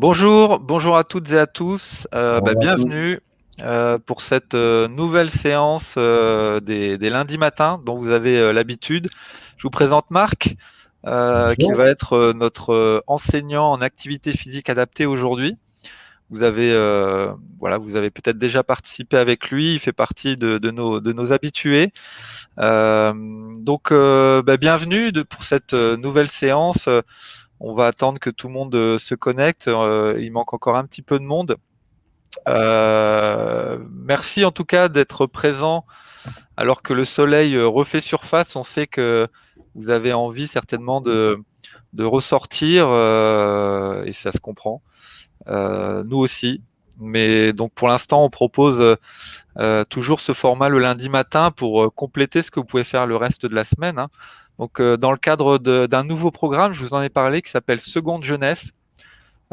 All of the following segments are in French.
Bonjour, bonjour à toutes et à tous. Euh, bah, bienvenue euh, pour cette euh, nouvelle séance des, lundis matins dont vous avez l'habitude. Je vous présente Marc, qui va être notre enseignant en activité physique adaptée aujourd'hui. Vous avez, voilà, vous avez peut-être déjà participé avec lui. Il fait partie de, nos, de nos habitués. donc, bah, bienvenue pour cette nouvelle séance on va attendre que tout le monde euh, se connecte. Euh, il manque encore un petit peu de monde. Euh, merci en tout cas d'être présent alors que le soleil refait surface. On sait que vous avez envie certainement de, ressortir et ça se comprend. nous aussi. Mais donc pour l'instant, on propose toujours ce format le lundi matin pour compléter ce que vous pouvez faire le reste de la semaine. Hein. Donc, euh, dans le cadre d'un nouveau programme, je vous en ai parlé, qui s'appelle Seconde Jeunesse.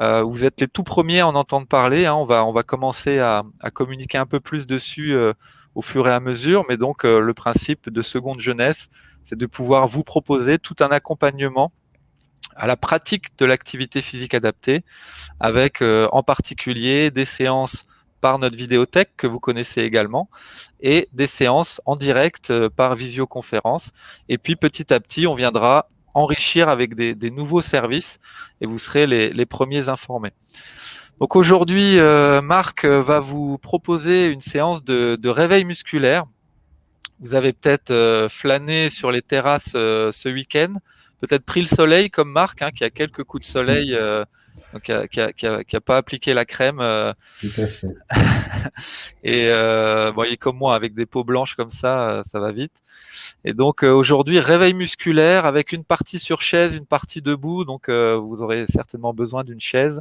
Euh, vous êtes les tout premiers à en entendre parler. Hein. On, va, on va commencer à, communiquer un peu plus dessus euh, au fur et à mesure. Mais donc, le principe de Seconde Jeunesse, c'est de pouvoir vous proposer tout un accompagnement à la pratique de l'activité physique adaptée, avec en particulier des séances par notre vidéothèque que vous connaissez également et des séances en direct euh, par visioconférence. Et puis petit à petit, on viendra enrichir avec des, nouveaux services et vous serez les, premiers informés. Donc aujourd'hui, euh, Marc euh, va vous proposer une séance de, réveil musculaire. Vous avez peut-être flâné sur les terrasses ce week-end, peut-être pris le soleil comme Marc, hein, qui a quelques coups de soleil donc qui n'a pas appliqué la crème. Euh. et euh, bon, il est comme moi, avec des peaux blanches comme ça, euh, ça va vite. Et donc aujourd'hui, réveil musculaire avec une partie sur chaise, une partie debout. Donc vous aurez certainement besoin d'une chaise.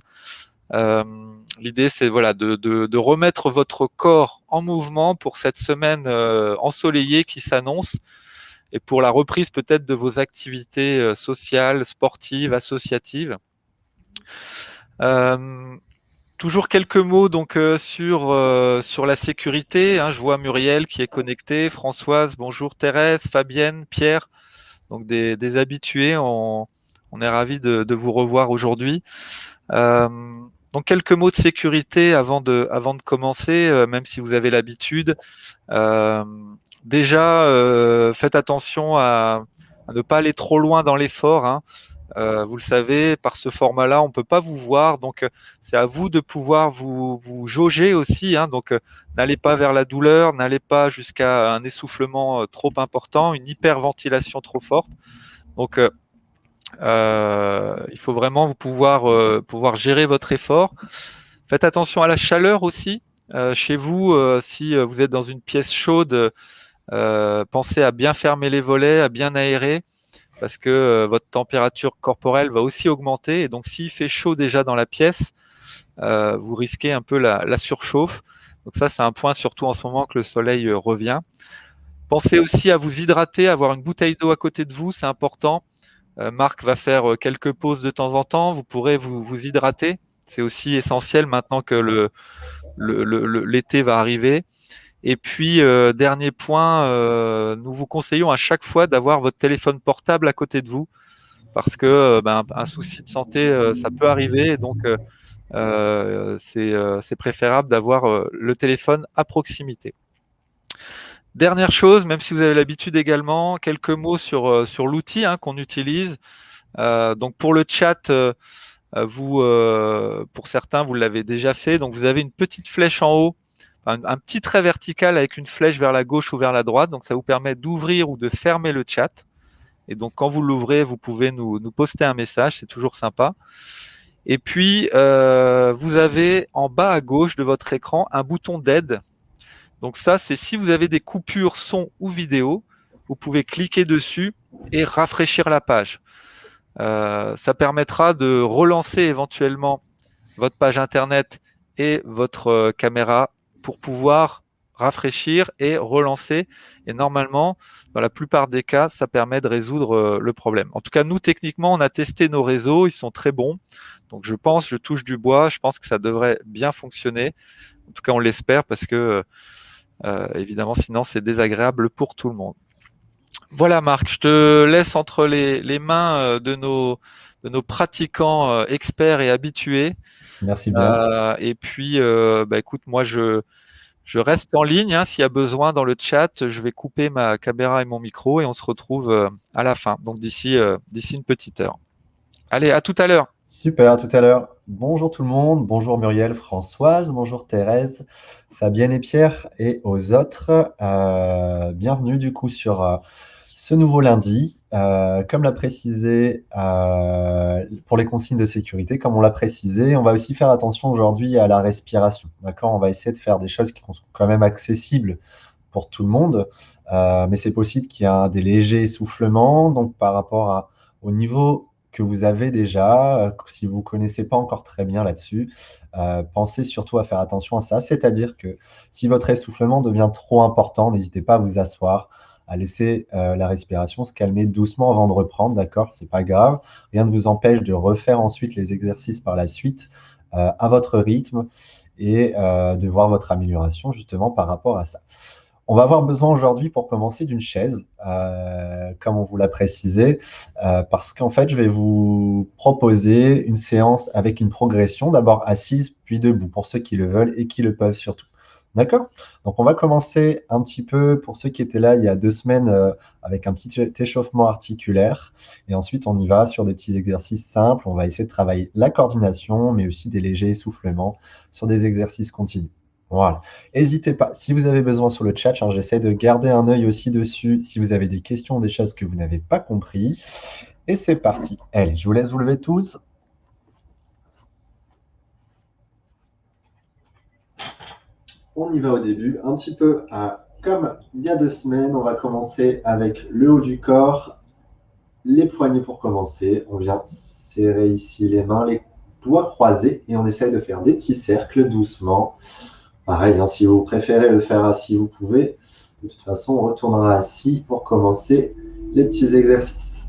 L'idée, c'est voilà de, de, remettre votre corps en mouvement pour cette semaine ensoleillée qui s'annonce et pour la reprise peut-être de vos activités sociales, sportives, associatives. Euh, toujours quelques mots donc euh, sur euh, sur la sécurité. Hein. je vois Muriel qui est connectée, Françoise, bonjour Thérèse, Fabienne, Pierre, donc des, des habitués. On, on est ravis de, vous revoir aujourd'hui. donc quelques mots de sécurité avant de avant de commencer, même si vous avez l'habitude. déjà, faites attention à, à, ne pas aller trop loin dans l'effort. Hein. Euh, vous le savez, par ce format-là, on ne peut pas vous voir, donc euh, c'est à vous de pouvoir vous, vous jauger aussi. Hein, donc, euh, n'allez pas vers la douleur, n'allez pas jusqu'à un essoufflement trop important, une hyperventilation trop forte. Donc, il faut vraiment vous pouvoir, pouvoir gérer votre effort. Faites attention à la chaleur aussi. chez vous, si vous êtes dans une pièce chaude, pensez à bien fermer les volets, à bien aérer parce que euh, votre température corporelle va aussi augmenter. Et donc, s'il fait chaud déjà dans la pièce, euh, vous risquez un peu la, surchauffe. Donc ça, c'est un point surtout en ce moment que le soleil euh, revient. Pensez aussi à vous hydrater, avoir une bouteille d'eau à côté de vous, c'est important. Marc va faire quelques pauses de temps en temps. Vous pourrez vous, hydrater. C'est aussi essentiel maintenant que l'été va arriver. Et puis, euh, dernier point, euh, nous vous conseillons à chaque fois d'avoir votre téléphone portable à côté de vous parce que euh, ben, un souci de santé, ça peut arriver. donc, c'est préférable d'avoir le téléphone à proximité. Dernière chose, même si vous avez l'habitude également, quelques mots sur, sur l'outil hein, qu'on utilise. donc, pour le chat, vous, pour certains, vous l'avez déjà fait. Donc, vous avez une petite flèche en haut un, petit trait vertical avec une flèche vers la gauche ou vers la droite. Donc, ça vous permet d'ouvrir ou de fermer le chat. Et donc, quand vous l'ouvrez, vous pouvez nous, poster un message. C'est toujours sympa. Et puis, euh, vous avez en bas à gauche de votre écran un bouton d'aide. Donc ça, c'est si vous avez des coupures son ou vidéo, vous pouvez cliquer dessus et rafraîchir la page. Euh, ça permettra de relancer éventuellement votre page internet et votre euh, caméra pour pouvoir rafraîchir et relancer. Et normalement, dans la plupart des cas, ça permet de résoudre euh, le problème. En tout cas, nous, techniquement, on a testé nos réseaux, ils sont très bons. Donc, je pense, je touche du bois, je pense que ça devrait bien fonctionner. En tout cas, on l'espère parce que, euh, évidemment, sinon, c'est désagréable pour tout le monde. Voilà, Marc, je te laisse entre les, mains euh, de nos, de nos pratiquants experts et habitués. Merci bien. et puis, bah, écoute, moi, je, je reste en ligne. Hein, S'il y a besoin dans le chat, je vais couper ma caméra et mon micro et on se retrouve à la fin. Donc, d'ici d'ici une petite heure. Allez, à tout à l'heure. Super, à tout à l'heure. Bonjour tout le monde, bonjour Muriel, Françoise, bonjour Thérèse, Fabienne et Pierre et aux autres. Euh, bienvenue du coup sur euh, ce nouveau lundi. Euh, comme l'a précisé pour les consignes de sécurité, comme on l'a précisé, on va aussi faire attention aujourd'hui à la respiration. D'accord? On va essayer de faire des choses qui sont quand même accessibles pour tout le monde, mais c'est possible qu'il y ait des légers essoufflements. Donc par rapport au niveau que vous avez déjà, euh, si vous ne connaissez pas encore très bien là-dessus, euh, pensez surtout à faire attention à ça. C'est-à-dire que si votre essoufflement devient trop important, n'hésitez pas à vous asseoir, à laisser euh, la respiration se calmer doucement avant de reprendre, d'accord? C'est pas grave. Rien ne vous empêche de refaire ensuite les exercices par la suite à votre rythme et de voir votre amélioration justement par rapport à ça. On va avoir besoin aujourd'hui pour commencer d'une chaise, euh, comme on vous l'a précisé, euh, parce qu'en fait, je vais vous proposer une séance avec une progression, d'abord assise, puis debout, pour ceux qui le veulent et qui le peuvent surtout. D'accord Donc, on va commencer un petit peu, pour ceux qui étaient là il y a deux semaines, euh, avec un petit échauffement articulaire. Et ensuite, on y va sur des petits exercices simples. On va essayer de travailler la coordination, mais aussi des légers essoufflements sur des exercices continus. Voilà. N'hésitez pas, si vous avez besoin sur le chat, hein, j'essaie de garder un œil aussi dessus si vous avez des questions, des choses que vous n'avez pas compris. Et c'est parti. Allez, je vous laisse vous lever tous. On y va au début, un petit peu comme il y a deux semaines, on va commencer avec le haut du corps, les poignets pour commencer. On vient serrer ici les mains, les doigts croisés et on essaye de faire des petits cercles doucement. Pareil, hein, si vous préférez le faire assis, vous pouvez. De toute façon, on retournera assis pour commencer les petits exercices.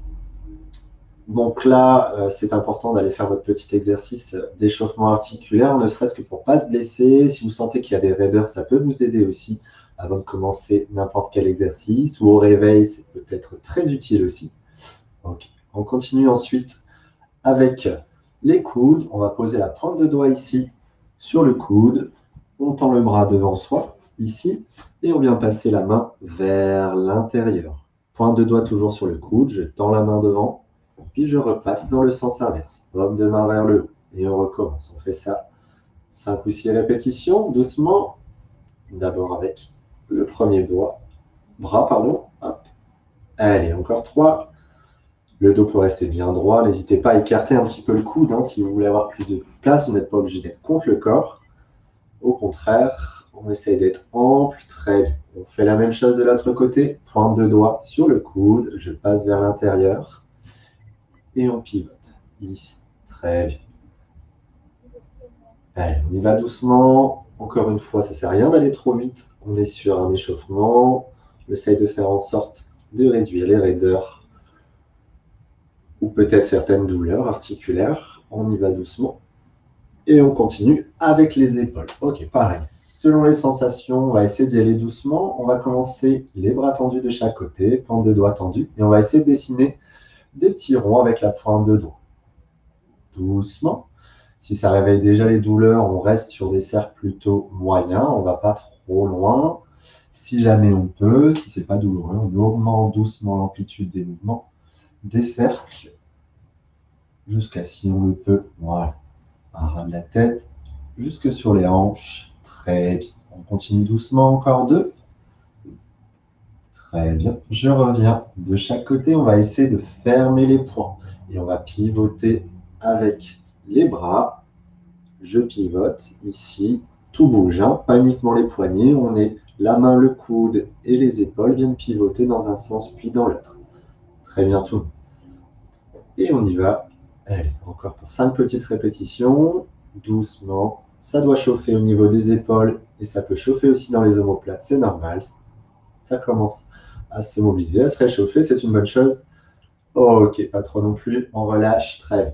Donc là, euh, c'est important d'aller faire votre petit exercice d'échauffement articulaire, ne serait-ce que pour ne pas se blesser. Si vous sentez qu'il y a des raideurs, ça peut vous aider aussi avant de commencer n'importe quel exercice. Ou au réveil, c'est peut-être très utile aussi. On continue ensuite avec les coudes. On va poser la pointe de doigt ici sur le coude on tend le bras devant soi, ici, et on vient passer la main vers l'intérieur. Point de doigt toujours sur le coude, je tends la main devant, puis je repasse dans le sens inverse. Paume de main vers le haut, et on recommence. On fait ça 5 ou 6 répétitions, doucement. D'abord avec le premier doigt, bras, pardon. Allez, encore 3. Le dos peut rester bien droit. N'hésitez pas à écarter un petit peu le coude. Hein, si vous voulez avoir plus de place, vous n'êtes pas obligé d'être contre le corps. Au contraire, on essaye d'être ample, très bien. On fait la même chose de l'autre côté, pointe de doigt sur le coude, je passe vers l'intérieur et on pivote ici. Très bien. Allez, on y va doucement. Encore une fois, ça ne sert à rien d'aller trop vite. On est sur un échauffement. On essaye de faire en sorte de réduire les raideurs ou peut-être certaines douleurs articulaires. On y va doucement. Et on continue avec les épaules. Ok, pareil. Selon les sensations, on va essayer d'y aller doucement. On va commencer les bras tendus de chaque côté, pointe de doigts tendue. Et on va essayer de dessiner des petits ronds avec la pointe de doigt. Doucement. Si ça réveille déjà les douleurs, on reste sur des cercles plutôt moyens. On ne va pas trop loin. Si jamais on peut, si ce n'est pas douloureux, on augmente doucement l'amplitude des mouvements des cercles jusqu'à si on le peut. Voilà de la tête jusque sur les hanches. Très bien. On continue doucement, encore deux. Je reviens de chaque côté. On va essayer de fermer les poings. Et on va pivoter avec les bras. Je pivote ici. Tout bouge, hein. pas uniquement les poignets. On est la main, le coude et les épaules viennent pivoter dans un sens puis dans l'autre. Très bien tout. Et on y va encore pour cinq petites répétitions, doucement. Ça doit chauffer au niveau des épaules et ça peut chauffer aussi dans les omoplates, c'est normal. Ça commence à se mobiliser, à se réchauffer, c'est une bonne chose. Ok, pas trop non plus, on relâche, très bien.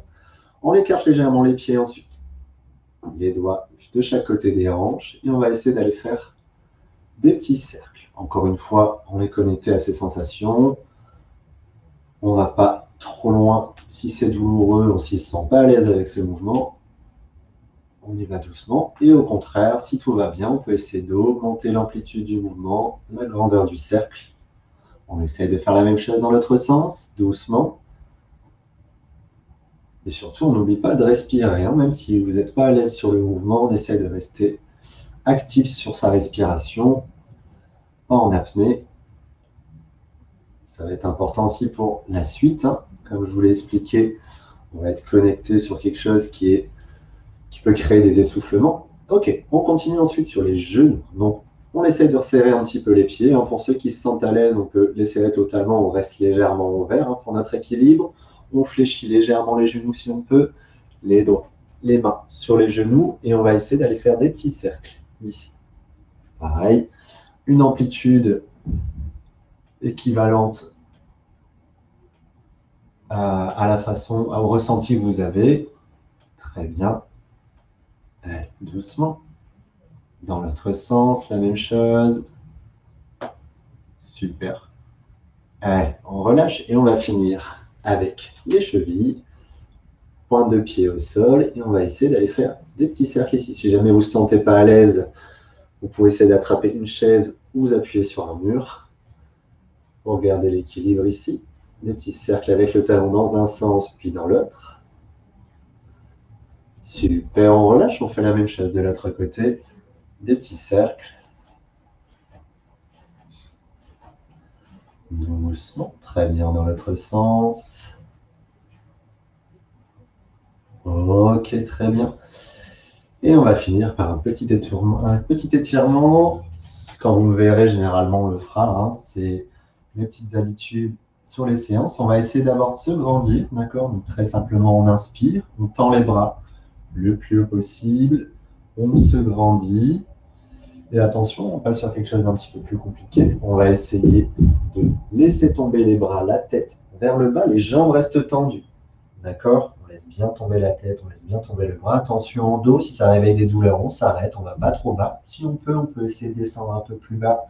On écarte légèrement les pieds ensuite. Les doigts de chaque côté des hanches et on va essayer d'aller faire des petits cercles. Encore une fois, on est connecté à ces sensations. On ne va pas trop loin. Si c'est douloureux, on ne s'y sent pas à l'aise avec ce mouvement, on y va doucement. Et au contraire, si tout va bien, on peut essayer d'augmenter l'amplitude du mouvement, la grandeur du cercle. On essaie de faire la même chose dans l'autre sens, doucement. Et surtout, on n'oublie pas de respirer. Hein. Même si vous n'êtes pas à l'aise sur le mouvement, on essaie de rester actif sur sa respiration, pas en apnée. Ça va être important aussi pour la suite. Hein. Comme je vous l'ai expliqué, on va être connecté sur quelque chose qui, est, qui peut créer des essoufflements. Ok, on continue ensuite sur les genoux. On essaie de resserrer un petit peu les pieds. Hein. Pour ceux qui se sentent à l'aise, on peut les serrer totalement. On reste légèrement ouvert pour notre équilibre. On fléchit légèrement les genoux si on peut, les doigts, les mains sur les genoux et on va essayer d'aller faire des petits cercles ici. Pareil, une amplitude équivalente à, la façon, au ressenti que vous avez. Très bien. doucement. Dans l'autre sens, la même chose. Super. Allez, on relâche et on va finir avec les chevilles, pointe de pied au sol, et on va essayer d'aller faire des petits cercles ici. Si jamais vous ne vous sentez pas à l'aise, vous pouvez essayer d'attraper une chaise ou vous appuyer sur un mur pour garder l'équilibre ici. Des petits cercles avec le talon dans un sens puis dans l'autre. Super, on relâche, on fait la même chose de l'autre côté. Des petits cercles. Doucement, très bien dans l'autre sens. Ok, très bien. Et on va finir par un petit étirement. Un petit étirement. Quand vous me verrez, généralement, on le fera. Hein. C'est mes petites habitudes sur les séances. On va essayer d'abord de se grandir, d'accord? Donc très simplement, on inspire, on tend les bras le plus haut possible, on se grandit, et attention, on passe sur quelque chose d'un petit peu plus compliqué. On va essayer de laisser tomber les bras, la tête vers le bas, les jambes restent tendues. D'accord? On laisse bien tomber la tête, on laisse bien tomber le bras. Attention en dos, si ça réveille des douleurs, on s'arrête, on ne va pas trop bas. Si on peut, on peut essayer de descendre un peu plus bas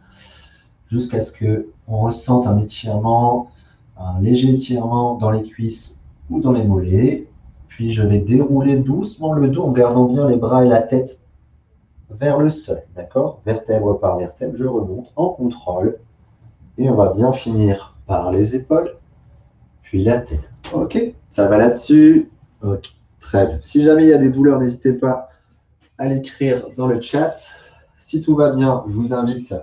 jusqu'à ce qu'on ressente un étirement, un léger étirement dans les cuisses ou dans les mollets. Puis je vais dérouler doucement le dos en gardant bien les bras et la tête vers le sol, d'accord? Vertèbre par vertèbre, je remonte en contrôle. Et on va bien finir par les épaules, puis la tête. Ok, ça va là-dessus Ok, très bien. Si jamais il y a des douleurs, n'hésitez pas à l'écrire dans le chat. Si tout va bien, je vous invite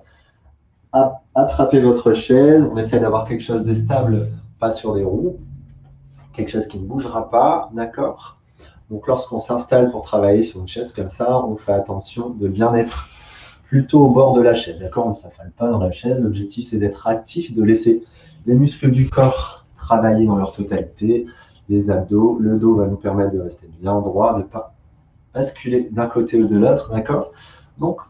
à attraper votre chaise. On essaie d'avoir quelque chose de stable, pas sur des roues. Quelque chose qui ne bougera pas, d'accord? Donc lorsqu'on s'installe pour travailler sur une chaise comme ça, on fait attention de bien être plutôt au bord de la chaise. D'accord? On ne s'affale pas dans la chaise. L'objectif, c'est d'être actif, de laisser les muscles du corps travailler dans leur totalité. Les abdos, le dos va nous permettre de rester bien droit, de ne pas basculer d'un côté ou de l'autre. D'accord? Donc,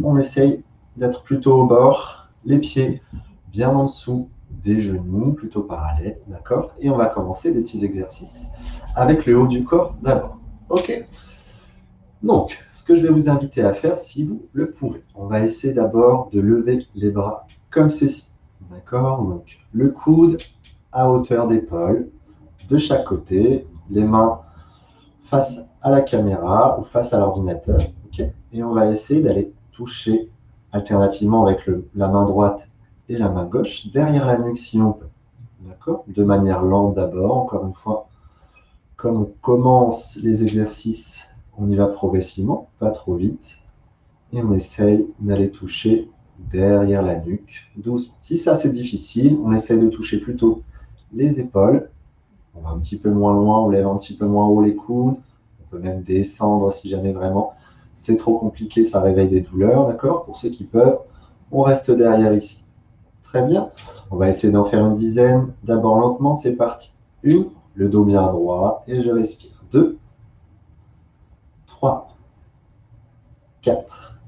on essaye d'être plutôt au bord, les pieds bien en dessous des genoux, plutôt parallèles. D'accord? Et on va commencer des petits exercices avec le haut du corps d'abord. OK? Donc, ce que je vais vous inviter à faire, si vous le pouvez, on va essayer d'abord de lever les bras comme ceci. D'accord? Donc, le coude à hauteur d'épaule, de chaque côté, les mains face à la caméra ou face à l'ordinateur. OK? Et on va essayer d'aller toucher alternativement avec la main droite et la main gauche derrière la nuque si on peut. D'accord? De manière lente d'abord, encore une fois, comme on commence les exercices, on y va progressivement, pas trop vite. Et on essaye d'aller toucher derrière la nuque, doucement. Si ça c'est difficile, on essaye de toucher plutôt les épaules. On va un petit peu moins loin, on lève un petit peu moins haut les coudes. On peut même descendre si jamais vraiment c'est trop compliqué, ça réveille des douleurs, d'accord? Pour ceux qui peuvent, on reste derrière ici. Très bien. On va essayer d'en faire une dizaine. D'abord lentement, c'est parti. Une, le dos bien droit et je respire. 2, 3, 4,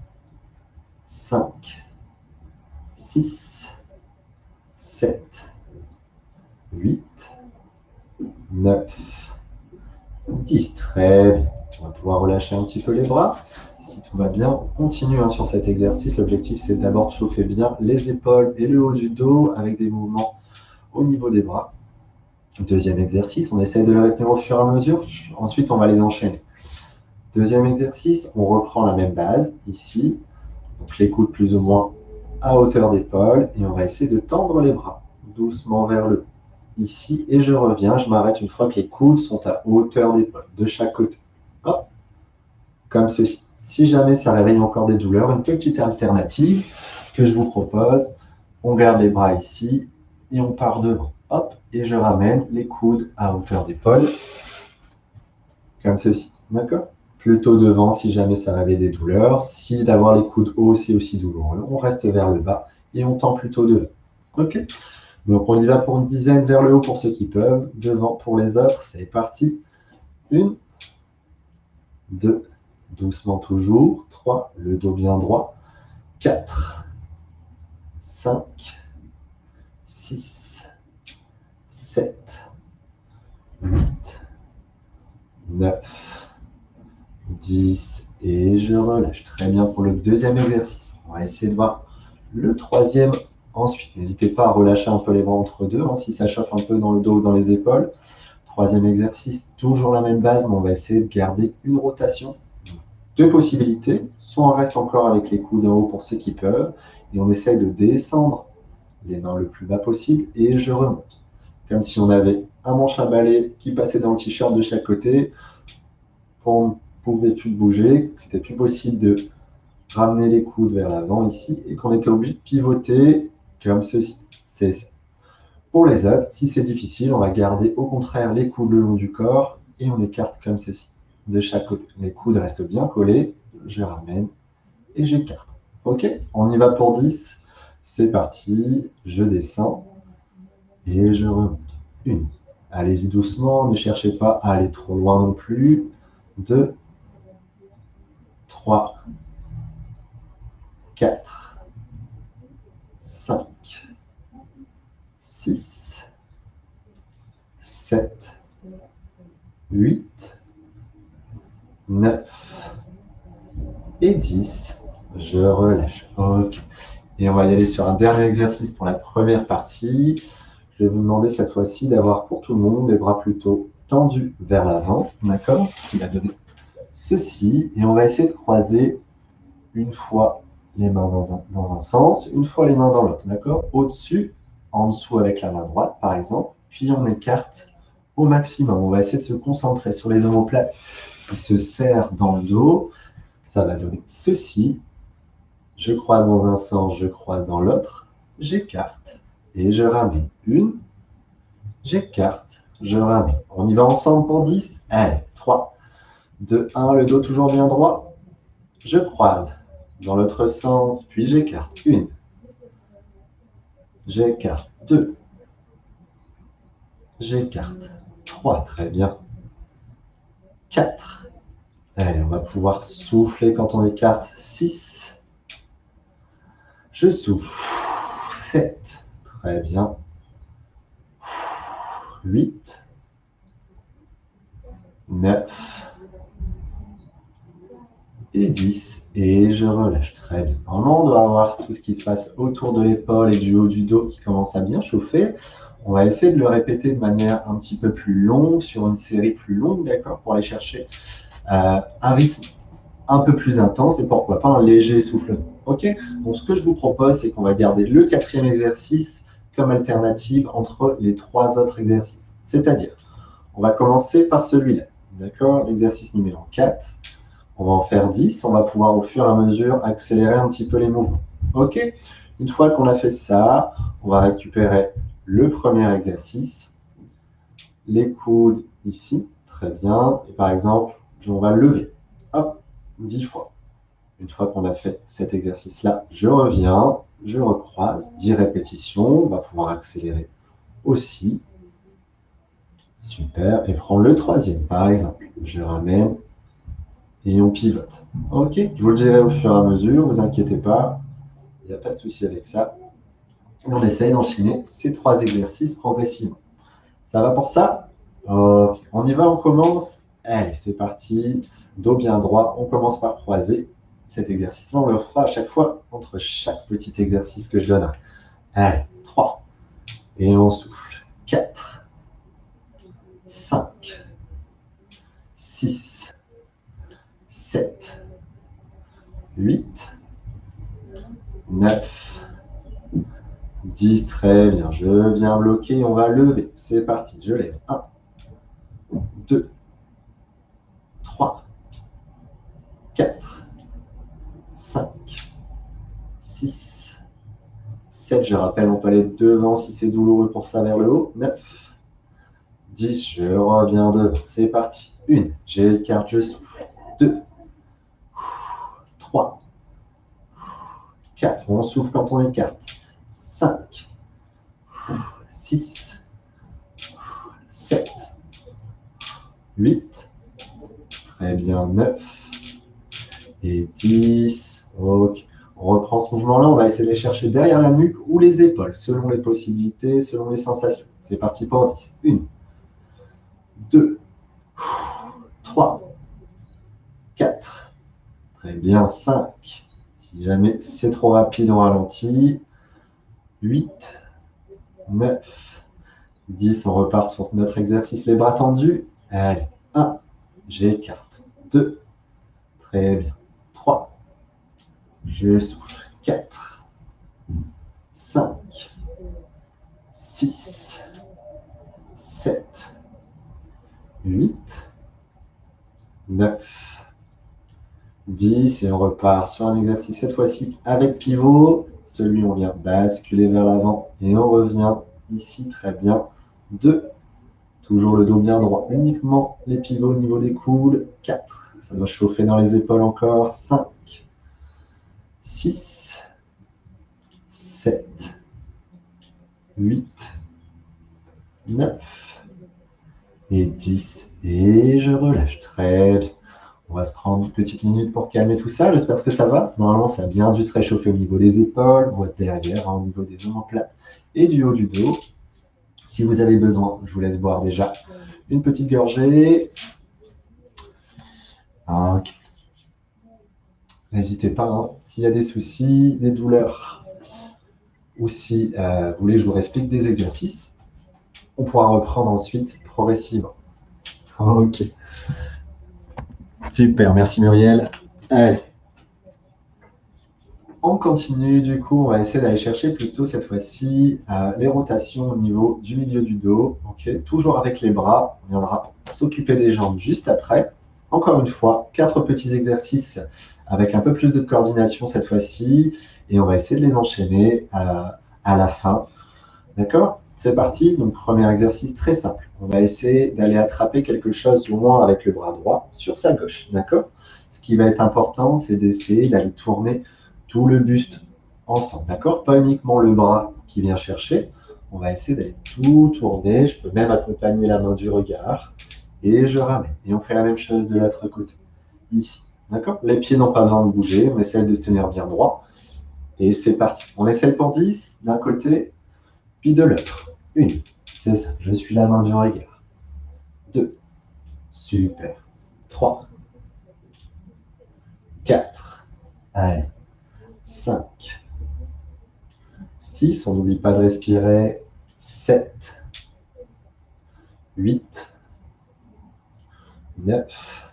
5, 6, 7, 8, 9, 10. Très bien. On va pouvoir relâcher un petit peu les bras. Si tout va bien, on continue hein, sur cet exercice. L'objectif, c'est d'abord de chauffer bien les épaules et le haut du dos avec des mouvements au niveau des bras. Deuxième exercice, on essaie de les retenir au fur et à mesure. Ensuite, on va les enchaîner. Deuxième exercice, on reprend la même base, ici. Donc les coudes plus ou moins à hauteur d'épaule. Et on va essayer de tendre les bras doucement vers le haut. Ici, et je reviens. Je m'arrête une fois que les coudes sont à hauteur d'épaule, de chaque côté. Hop, comme ceci. Si jamais ça réveille encore des douleurs, une petite alternative que je vous propose. On garde les bras ici et on part devant. Hop, et je ramène les coudes à hauteur d'épaule, comme ceci. D'accord? Plutôt devant si jamais ça réveille des douleurs. Si d'avoir les coudes hauts, c'est aussi douloureux, on reste vers le bas et on tend plutôt devant. Ok? Donc on y va pour une dizaine vers le haut pour ceux qui peuvent. Devant pour les autres, c'est parti. Une, deux, doucement toujours. Trois, le dos bien droit. Quatre, cinq, six, 7, 8, 9, 10 et je relâche. Très bien pour le deuxième exercice. On va essayer de voir le troisième ensuite. N'hésitez pas à relâcher un peu les bras entre deux hein, si ça chauffe un peu dans le dos ou dans les épaules. Troisième exercice, toujours la même base, mais on va essayer de garder une rotation. Deux possibilités. Soit on reste encore avec les coudes en haut pour ceux qui peuvent, et on essaye de descendre les mains le plus bas possible, et je remonte comme si on avait un manche à balai qui passait dans le t-shirt de chaque côté. On ne pouvait plus bouger, c'était plus possible de ramener les coudes vers l'avant ici et qu'on était obligé de pivoter comme ceci. C'est Pour les autres, si c'est difficile, on va garder au contraire les coudes le long du corps et on écarte comme ceci de chaque côté. Les coudes restent bien collés, je ramène et j'écarte. Ok, on y va pour 10. C'est parti, je descends et je remonte. Une. Allez-y doucement, ne cherchez pas à aller trop loin non plus. Deux. Trois. Quatre. Cinq. Six. Sept. Huit. Neuf. Et dix. Je relâche. Et on va y aller sur un dernier exercice pour la première partie. Je vais vous demander cette fois-ci d'avoir pour tout le monde les bras plutôt tendus vers l'avant, d'accord? Ce qui va donner ceci. Et on va essayer de croiser une fois les mains dans un, dans un sens, une fois les mains dans l'autre, d'accord? Au-dessus, en dessous avec la main droite, par exemple. Puis on écarte au maximum. On va essayer de se concentrer sur les omoplates se serrent dans le dos. Ça va donner ceci. Je croise dans un sens, je croise dans l'autre. J'écarte et je ramène. Une, j'écarte, je ramène. On y va ensemble pour 10. Allez, 3, 2, 1, le dos toujours bien droit. Je croise dans l'autre sens, puis j'écarte. Une, j'écarte. Deux, j'écarte. Trois, très bien. Quatre. Allez, on va pouvoir souffler quand on écarte. Six. Je souffle. Sept. Très bien. 8, 9 et 10. Et je relâche. Très bien. Normalement, on doit avoir tout ce qui se passe autour de l'épaule et du haut du dos qui commence à bien chauffer. On va essayer de le répéter de manière un petit peu plus longue, sur une série plus longue, d'accord, pour aller chercher euh, un rythme un peu plus intense et pourquoi pas un léger soufflement. Ok? Donc, ce que je vous propose, c'est qu'on va garder le quatrième exercice comme alternative entre les trois autres exercices. C'est-à-dire, on va commencer par celui-là. D'accord? L'exercice numéro 4. On va en faire 10. On va pouvoir au fur et à mesure accélérer un petit peu les mouvements. OK? Une fois qu'on a fait ça, on va récupérer le premier exercice. Les coudes ici. Très bien. Et par exemple, on va lever. Hop, 10 fois. Une fois qu'on a fait cet exercice-là, je reviens, je recroise, 10 répétitions, on va pouvoir accélérer aussi. Super, et prendre le troisième, par exemple. Je ramène et on pivote. Ok, je vous le dirai au fur et à mesure, vous inquiétez pas, il n'y a pas de souci avec ça. On essaye d'enchaîner ces trois exercices progressivement. Ça va pour ça? Ok, on y va, on commence. Allez, c'est parti. Dos bien droit, on commence par croiser cet exercice-là, on le fera à chaque fois entre chaque petit exercice que je donnerai. Allez, 3. Et on souffle. 4. 5, 6, 7, 8, 9, 10. Très bien. Je viens bloquer. On va lever. C'est parti. Je lève. 1, 2, 3, 4, 5, 6, 7. Je rappelle, on peut aller devant si c'est douloureux pour ça vers le haut. 9, 10, je reviens de. C'est parti. 1, j'écarte, je souffle. 2, 3, 4, on souffle quand on écarte. 5, 6, 7, 8, très bien, 9 et 10. Ok. On reprend ce mouvement-là, on va essayer de les chercher derrière la nuque ou les épaules, selon les possibilités, selon les sensations. C'est parti pour 10. 1, 2, 3, 4. Très bien, 5. Si jamais c'est trop rapide, on ralentit. 8, 9, 10. On repart sur notre exercice, les bras tendus. Allez, 1, j'écarte. 2, très bien. 3, je souffle. 4, 5, 6, 7, 8, 9, 10. Et on repart sur un exercice cette fois-ci avec pivot. Celui, on vient basculer vers l'avant et on revient ici. Très bien. 2. Toujours le dos bien droit. Uniquement les pivots au niveau des coudes. 4. Ça doit chauffer dans les épaules encore. 5. 6. 7. 8. 9 et 10. Et je relâche. Très bien. On va se prendre une petite minute pour calmer tout ça. J'espère que ça va. Normalement, ça a bien dû se réchauffer au niveau des épaules, derrière, hein, au niveau des omoplates et du haut du dos. Si vous avez besoin, je vous laisse boire déjà une petite gorgée. N'hésitez pas, hein. s'il y a des soucis, des douleurs, ou si euh, vous voulez que je vous explique des exercices, on pourra reprendre ensuite progressivement. Ok. Super, merci Muriel. Allez. On continue, du coup, on va essayer d'aller chercher plutôt cette fois-ci euh, les rotations au niveau du milieu du dos. Toujours avec les bras, on viendra s'occuper des jambes juste après. Encore une fois, quatre petits exercices avec un peu plus de coordination cette fois-ci. Et on va essayer de les enchaîner euh, à la fin. D'accord? C'est parti, donc premier exercice très simple. On va essayer d'aller attraper quelque chose loin avec le bras droit sur sa gauche, d'accord? Ce qui va être important, c'est d'essayer d'aller tourner tout le buste ensemble, d'accord? Pas uniquement le bras qui vient chercher, on va essayer d'aller tout tourner. Je peux même accompagner la main du regard et je ramène. Et on fait la même chose de l'autre côté, ici, d'accord? Les pieds n'ont pas besoin de bouger, on essaie de se tenir bien droit. Et c'est parti. On essaie pour 10 d'un côté, puis de l'autre. Une, c'est ça, je suis la main du regard. Deux, super. Trois, quatre, allez, cinq, six, on n'oublie pas de respirer, sept, huit, neuf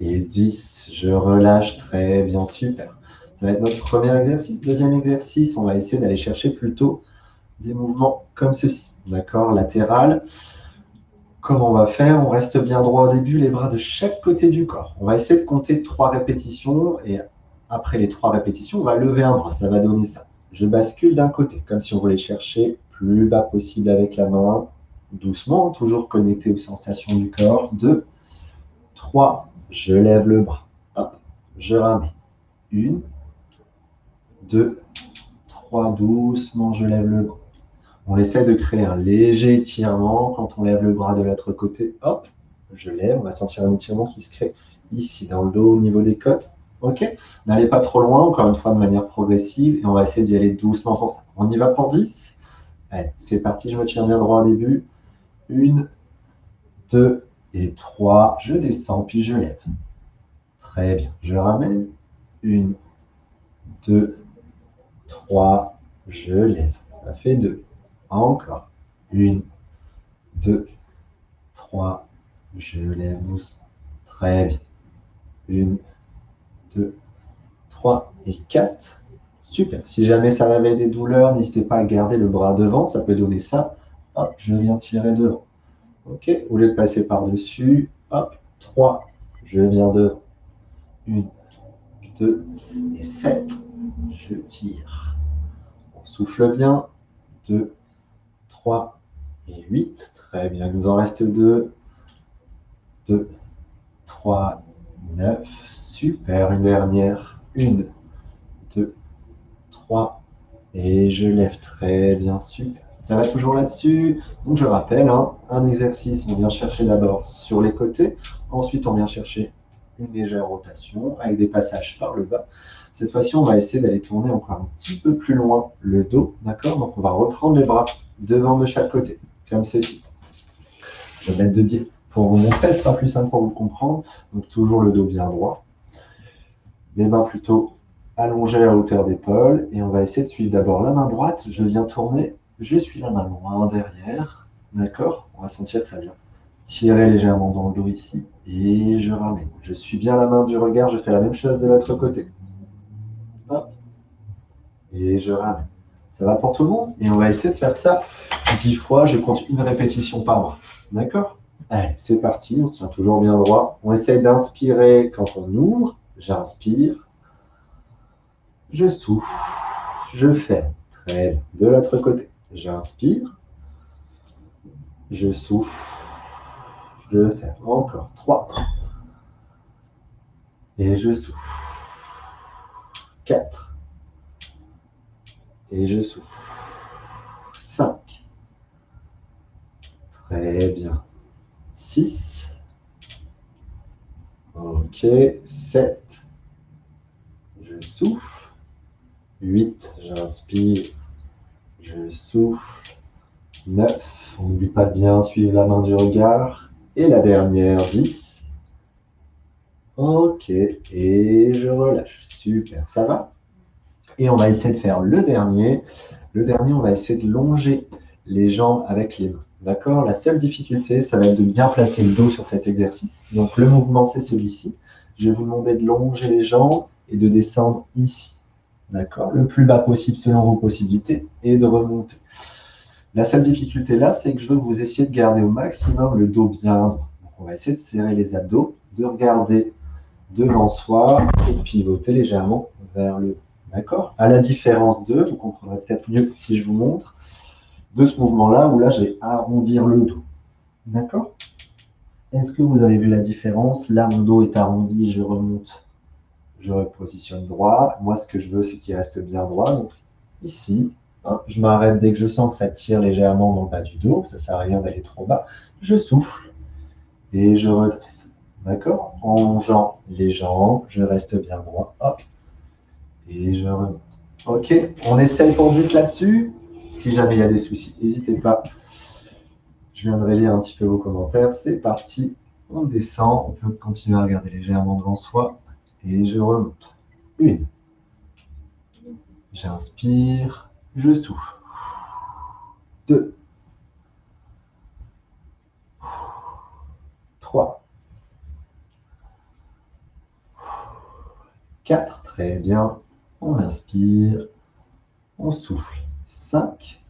et dix. Je relâche très bien, super. Ça va être notre premier exercice. Deuxième exercice, on va essayer d'aller chercher plutôt des mouvements comme ceci, d'accord Latéral. Comment on va faire On reste bien droit au début, les bras de chaque côté du corps. On va essayer de compter trois répétitions et après les trois répétitions, on va lever un bras, ça va donner ça. Je bascule d'un côté, comme si on voulait chercher plus bas possible avec la main, doucement, toujours connecté aux sensations du corps. Deux, trois, je lève le bras. Hop, je ramène. Une, deux, trois, doucement, je lève le bras. On essaie de créer un léger étirement quand on lève le bras de l'autre côté. Hop, je lève. On va sentir un étirement qui se crée ici, dans le dos, au niveau des côtes. OK N'allez pas trop loin, encore une fois, de manière progressive. Et on va essayer d'y aller doucement. On y va pour 10. Allez, c'est parti. Je me tiens bien droit au début. Une, deux et trois. Je descends, puis je lève. Très bien. Je ramène. Une, deux, trois. Je lève. Ça fait deux. Encore. Une, deux, 3, je lève doucement. Très bien. 1, 2, 3 et 4. Super. Si jamais ça réveille des douleurs, n'hésitez pas à garder le bras devant. Ça peut donner ça. Hop, je viens tirer devant. OK Au lieu de passer par-dessus, hop, 3, je viens devant. 1, 2 et 7. Je tire. On souffle bien. 2, 3 et 8. Très bien. Il nous en reste 2. 2, 3, 9. Super. Une dernière. 1, 2, 3. Et je lève très bien. Super. Ça va toujours là-dessus. Donc je rappelle, hein, un exercice, on vient chercher d'abord sur les côtés. Ensuite, on vient chercher une légère rotation avec des passages par le bas. Cette fois-ci, on va essayer d'aller tourner encore un petit peu plus loin le dos. D'accord? Donc on va reprendre les bras devant de chaque côté, comme ceci. Je vais mettre de biais pour vous montrer, ce sera plus simple pour vous comprendre. Donc toujours le dos bien droit. Les mains plutôt allongées à hauteur d'épaule. Et on va essayer de suivre d'abord la main droite. Je viens tourner je suis la main loin derrière. D'accord? On va sentir que ça vient tirer légèrement dans le dos ici. Et je ramène. Je suis bien la main du regard. Je fais la même chose de l'autre côté. Hop. Et je ramène. Ça va pour tout le monde Et on va essayer de faire ça dix fois. Je compte une répétition par mois. D'accord? Allez, c'est parti. On tient toujours bien droit. On essaye d'inspirer quand on ouvre. J'inspire. Je souffle. Je fais. Très bien. De l'autre côté. J'inspire. Je souffle. Je fais encore 3. Et je souffle. 4. Et je souffle. 5. Très bien. 6. Ok. 7. Je souffle. 8. J'inspire. Je souffle. 9. On n'oublie pas de bien suivre la main du regard. Et la dernière, 10. Ok. Et je relâche. Super. Ça va? Et on va essayer de faire le dernier. Le dernier, on va essayer de longer les jambes avec les mains. D'accord? La seule difficulté, ça va être de bien placer le dos sur cet exercice. Donc le mouvement, c'est celui-ci. Je vais vous demander de longer les jambes et de descendre ici d'accord, le plus bas possible selon vos possibilités, et de remonter. La seule difficulté là, c'est que je veux que vous essayiez de garder au maximum le dos bien droit. on va essayer de serrer les abdos, de regarder devant soi et de pivoter légèrement vers le haut. D'accord À la différence de, vous comprendrez peut-être mieux si je vous montre, de ce mouvement-là où là, j'ai arrondir le dos. D'accord Est-ce que vous avez vu la différence? Là, mon dos est arrondi, je remonte je repositionne droit. Moi, ce que je veux, c'est qu'il reste bien droit. Donc, ici, hein, je m'arrête dès que je sens que ça tire légèrement dans le bas du dos. Ça ne sert à rien d'aller trop bas. Je souffle et je redresse. D'accord En longeant les jambes, je reste bien droit. Hop. Et je remonte. OK On essaye pour 10 là-dessus. Si jamais il y a des soucis, n'hésitez pas. Je viendrai lire un petit peu vos commentaires. C'est parti. On descend. On peut continuer à regarder légèrement devant soi et je remonte. Une. J'inspire, je souffle. Deux. Trois. Quatre. Très bien. On inspire. On souffle. Cinq.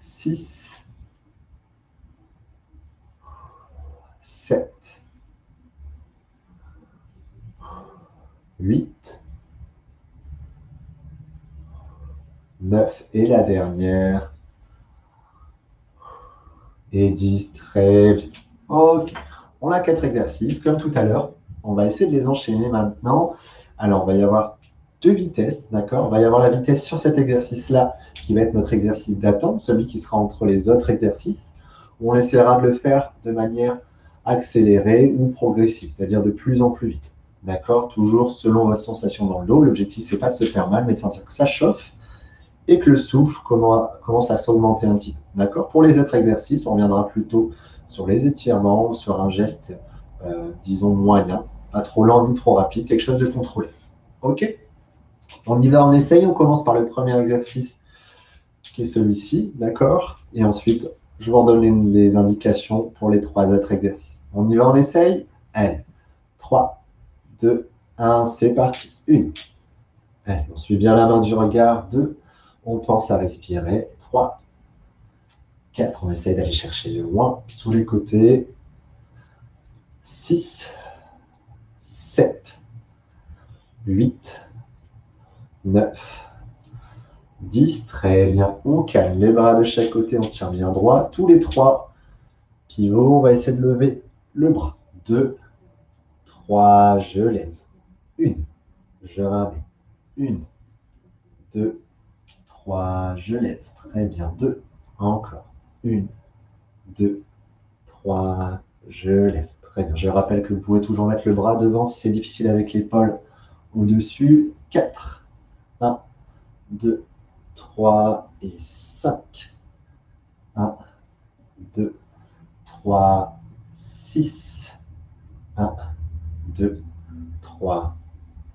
Six. Sept. 8, 9 et la dernière. Et 10, très bien. Ok, on a quatre exercices comme tout à l'heure. On va essayer de les enchaîner maintenant. Alors, on va y avoir deux vitesses, d'accord? On va y avoir la vitesse sur cet exercice-là, qui va être notre exercice d'attente, celui qui sera entre les autres exercices. On essaiera de le faire de manière accélérée ou progressive, c'est-à-dire de plus en plus vite. D'accord? Toujours selon votre sensation dans le dos. L'objectif, c'est pas de se faire mal, mais de sentir que ça chauffe et que le souffle commence à s'augmenter un petit peu. D'accord? Pour les autres exercices, on reviendra plutôt sur les étirements ou sur un geste, euh, disons, moyen. Trop lent ni trop rapide, quelque chose de contrôlé. OK On y va, on essaye. On commence par le premier exercice qui est celui-ci, d'accord? Et ensuite, Je vous redonne les indications pour les trois autres exercices. On y va, on essaye? Allez, 3, 2, 1, c'est parti. Une. Allez, on suit bien la main du regard. 2, on pense à respirer. 3, 4, on essaye d'aller chercher le loin sous les côtés. 6, 7, 8, 9, 10. Très bien. On calme les bras de chaque côté, on tient bien droit. Tous les trois. Pivot, on va essayer de lever le bras. 2, 3, je lève. 1, je ramène. 1, 2, 3, je lève. Très bien. 2, encore. 1, 2, 3, je lève. Très bien. Je rappelle que vous pouvez toujours mettre le bras devant si c'est difficile avec l'épaule au-dessus. 4, 1, 2, 3 et 5. 1, 2, 3, 6. 1, 2, 3,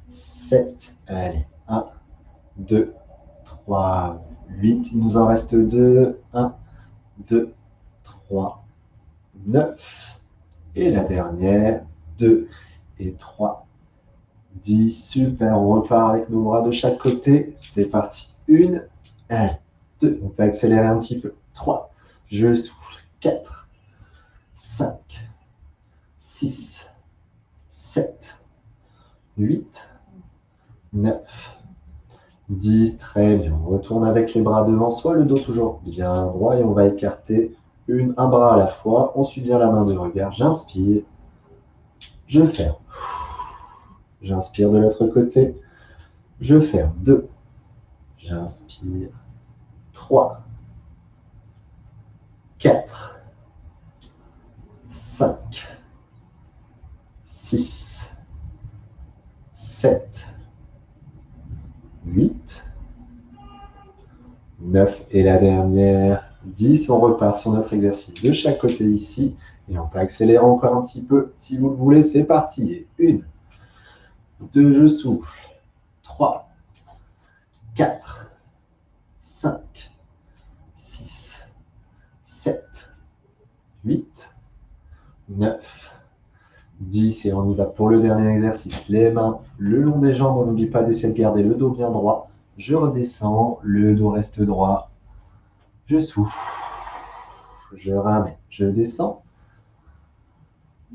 7. Allez, 1, 2, 3, 8. Il nous en reste 2. 1, 2, 3, 9. Et la dernière, 2 et 3, 10. Super, on repart avec nos bras de chaque côté. C'est parti. 1, 2. On peut accélérer un petit peu. 3. Je souffle. 4, 5, 6, 7, 8, 9, 10. Très bien. On retourne avec les bras devant soi, le dos toujours bien droit et on va écarter une, un bras à la fois. On suit bien la main du regard. J'inspire. Je ferme. J'inspire de l'autre côté. Je ferme. 2. J'inspire. 3. 4. 5. 6. 7. 8. 9. Et la dernière. 10. On repart sur notre exercice de chaque côté ici. Et on peut accélérer encore un petit peu si vous le voulez. C'est parti. Et 1. 2. Je souffle. 3. 4, 5, 6, 7, 8, 9, 10. Et on y va pour le dernier exercice. Les mains le long des jambes. On n'oublie pas d'essayer de garder le dos bien droit. Je redescends. Le dos reste droit. Je souffle. Je ramène. Je descends.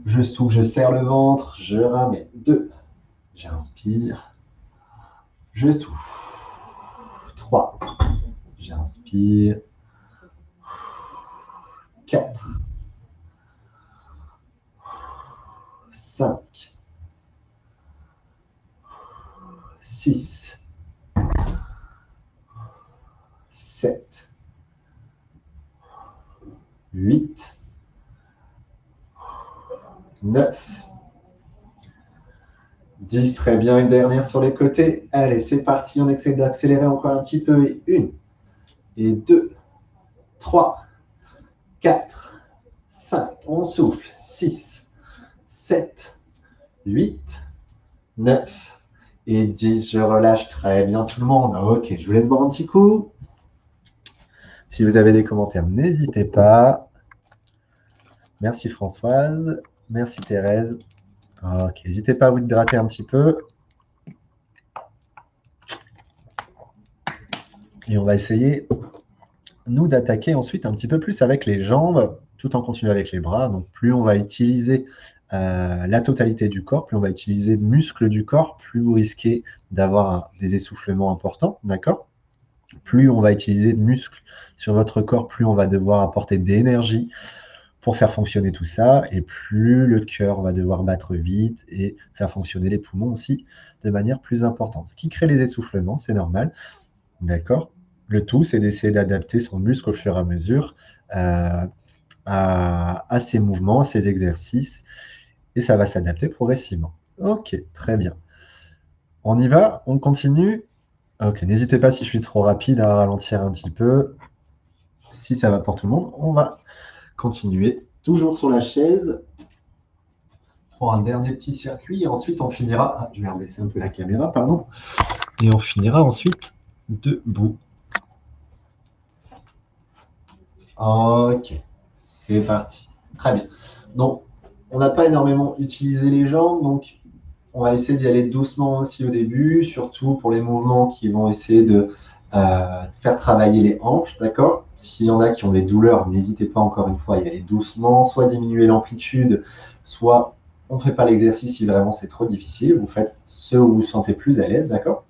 Je souffle. Je serre le ventre. Je ramène. 2. J'inspire. Je souffle. 3. J'inspire. 4. 5. 6. 7. 8. 9. 10, très bien. Une dernière sur les côtés. Allez, c'est parti. On essaie d'accélérer encore un petit peu. Et une, et deux, trois, quatre, cinq. On souffle. Six, sept, huit, neuf et dix. Je relâche très bien tout le monde. Ok, je vous laisse boire un petit coup. Si vous avez des commentaires, n'hésitez pas. Merci Françoise. Merci Thérèse. Ok, n'hésitez pas à vous hydrater un petit peu. Et on va essayer, nous, d'attaquer ensuite un petit peu plus avec les jambes, tout en continuant avec les bras. Donc, plus on va utiliser euh, la totalité du corps, plus on va utiliser de muscles du corps, plus vous risquez d'avoir des essoufflements importants, d'accord? Plus on va utiliser de muscles sur votre corps, plus on va devoir apporter d'énergie pour faire fonctionner tout ça, et plus le cœur va devoir battre vite et faire fonctionner les poumons aussi de manière plus importante. Ce qui crée les essoufflements, c'est normal. D'accord? Le tout, c'est d'essayer d'adapter son muscle au fur et à mesure euh, à, à ses mouvements, à ses exercices, et ça va s'adapter progressivement. Ok, très bien. On y va? On continue? Ok, n'hésitez pas si je suis trop rapide à ralentir un petit peu. Si ça va pour tout le monde, on va continuer toujours sur la chaise pour un dernier petit circuit. Et ensuite, on finira. Ah, je vais rebaisser un peu la caméra, pardon. Et on finira ensuite debout. Ok, c'est parti. Très bien. Donc, on n'a pas énormément utilisé les jambes, donc on va essayer d'y aller doucement aussi au début, surtout pour les mouvements qui vont essayer de faire travailler les hanches, d'accord? S'il y en a qui ont des douleurs, n'hésitez pas encore une fois à y aller doucement, soit diminuer l'amplitude, soit on ne fait pas l'exercice si vraiment c'est trop difficile, vous faites ce où vous vous sentez plus à l'aise, d'accord?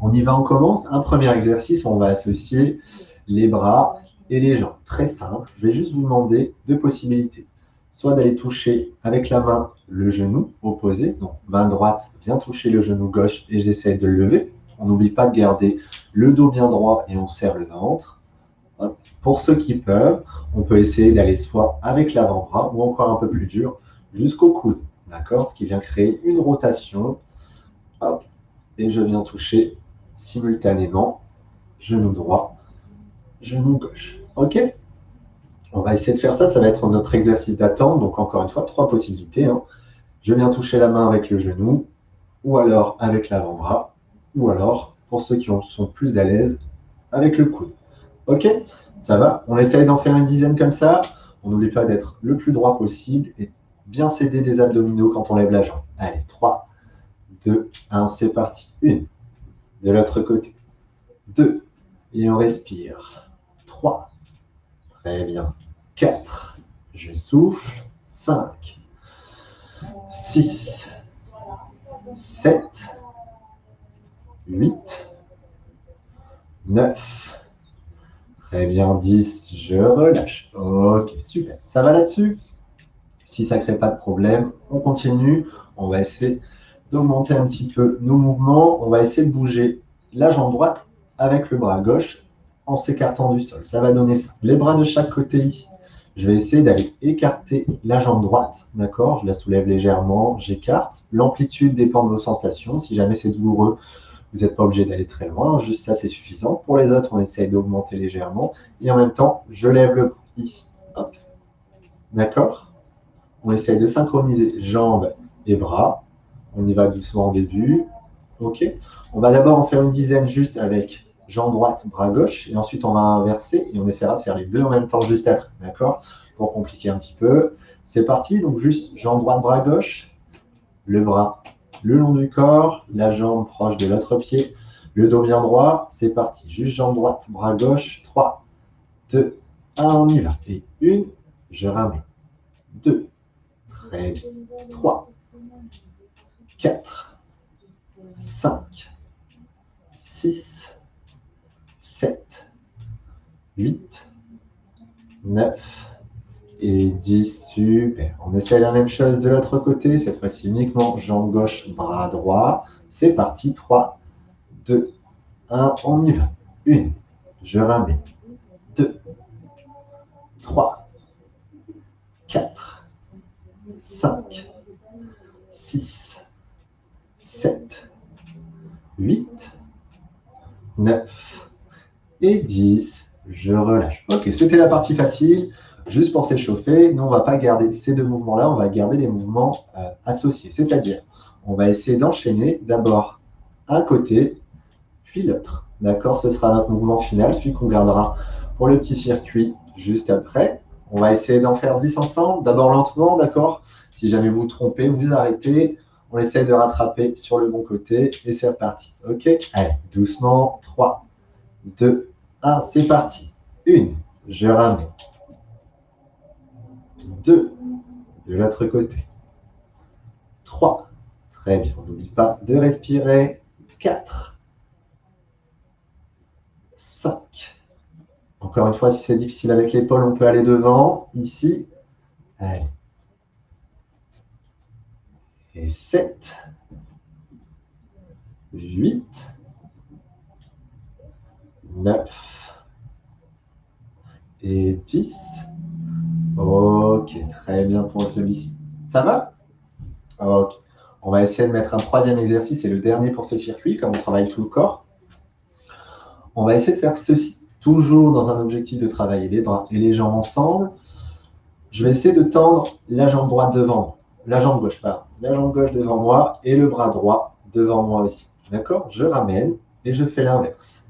On y va, on commence. Un premier exercice, on va associer les bras et les jambes. Très simple, je vais juste vous demander deux possibilités soit d'aller toucher avec la main le genou opposé, donc main droite vient toucher le genou gauche et j'essaie de le lever. On n'oublie pas de garder le dos bien droit et on serre le ventre. Pour ceux qui peuvent, on peut essayer d'aller soit avec l'avant-bras ou encore un peu plus dur jusqu'au coude. D'accord? Ce qui vient créer une rotation. Et je viens toucher simultanément genou droit, genou gauche. OK? On va essayer de faire ça, ça va être notre exercice d'attente. Donc encore une fois, trois possibilités. Hein. Je viens toucher la main avec le genou, ou alors avec l'avant-bras, ou alors, pour ceux qui sont plus à l'aise, avec le coude. Ok Ça va On essaye d'en faire une dizaine comme ça. On n'oublie pas d'être le plus droit possible et bien céder des abdominaux quand on lève la jambe. Allez, 3, 2, 1, c'est parti. Une. De l'autre côté. 2. Et on respire. 3. Très bien. 4. Je souffle. 5, 6, 7, 8, 9. Très bien, 10. Je relâche. Ok, super. Ça va là-dessus? Si ça ne crée pas de problème, on continue. On va essayer d'augmenter un petit peu nos mouvements. On va essayer de bouger la jambe droite avec le bras gauche en s'écartant du sol. Ça va donner ça. Les bras de chaque côté ici. Je vais essayer d'aller écarter la jambe droite, d'accord? Je la soulève légèrement, j'écarte. L'amplitude dépend de vos sensations. Si jamais c'est douloureux, vous n'êtes pas obligé d'aller très loin. Juste ça, c'est suffisant. Pour les autres, on essaye d'augmenter légèrement. Et en même temps, je lève le bras ici. Hop. D'accord? On essaye de synchroniser jambes et bras. On y va doucement au début. OK On va d'abord en faire une dizaine juste avec jambe droite, bras gauche, et ensuite on va inverser et on essaiera de faire les deux en même temps juste après, d'accord? Pour compliquer un petit peu. C'est parti, donc juste jambe droite, bras gauche, le bras le long du corps, la jambe proche de l'autre pied, le dos bien droit, c'est parti. Juste jambe droite, bras gauche, 3, 2, 1, on y va. Et une, je ramène. 2, très bien. 3, 4, 5, 6, 7, 8, 9 et 10. Super. On essaie la même chose de l'autre côté. Cette fois-ci uniquement jambe gauche, bras droit. C'est parti. 3, 2, 1. On y va. 1. Je ramène. 2, 3, 4, 5, 6, 7, 8, 9, et 10. Je relâche. Ok, c'était la partie facile. Juste pour s'échauffer, nous, on ne va pas garder ces deux mouvements-là, on va garder les mouvements euh, associés. C'est-à-dire, on va essayer d'enchaîner d'abord un côté, puis l'autre. D'accord? Ce sera notre mouvement final, celui qu'on gardera pour le petit circuit juste après. On va essayer d'en faire 10 ensemble, d'abord lentement, d'accord? Si jamais vous trompez, vous arrêtez. On essaye de rattraper sur le bon côté et c'est reparti. Ok? Allez, doucement. 3, 2, 1, c'est parti. Une, je ramène. De l'autre côté. Trois, très bien, n'oublie pas de respirer. Quatre, cinq. Encore une fois, si c'est difficile avec l'épaule, on peut aller devant, ici. Allez. Et 7, 8, 9 et 10. Ok, très bien pour celui-ci. Ça va? Ok. On va essayer de mettre un troisième exercice et le dernier pour ce circuit, comme on travaille tout le corps. On va essayer de faire ceci, toujours dans un objectif de travailler les bras et les jambes ensemble. Je vais essayer de tendre la jambe droite devant, la jambe gauche, pardon, la jambe gauche devant moi et le bras droit devant moi aussi. D'accord? Je ramène et je fais l'inverse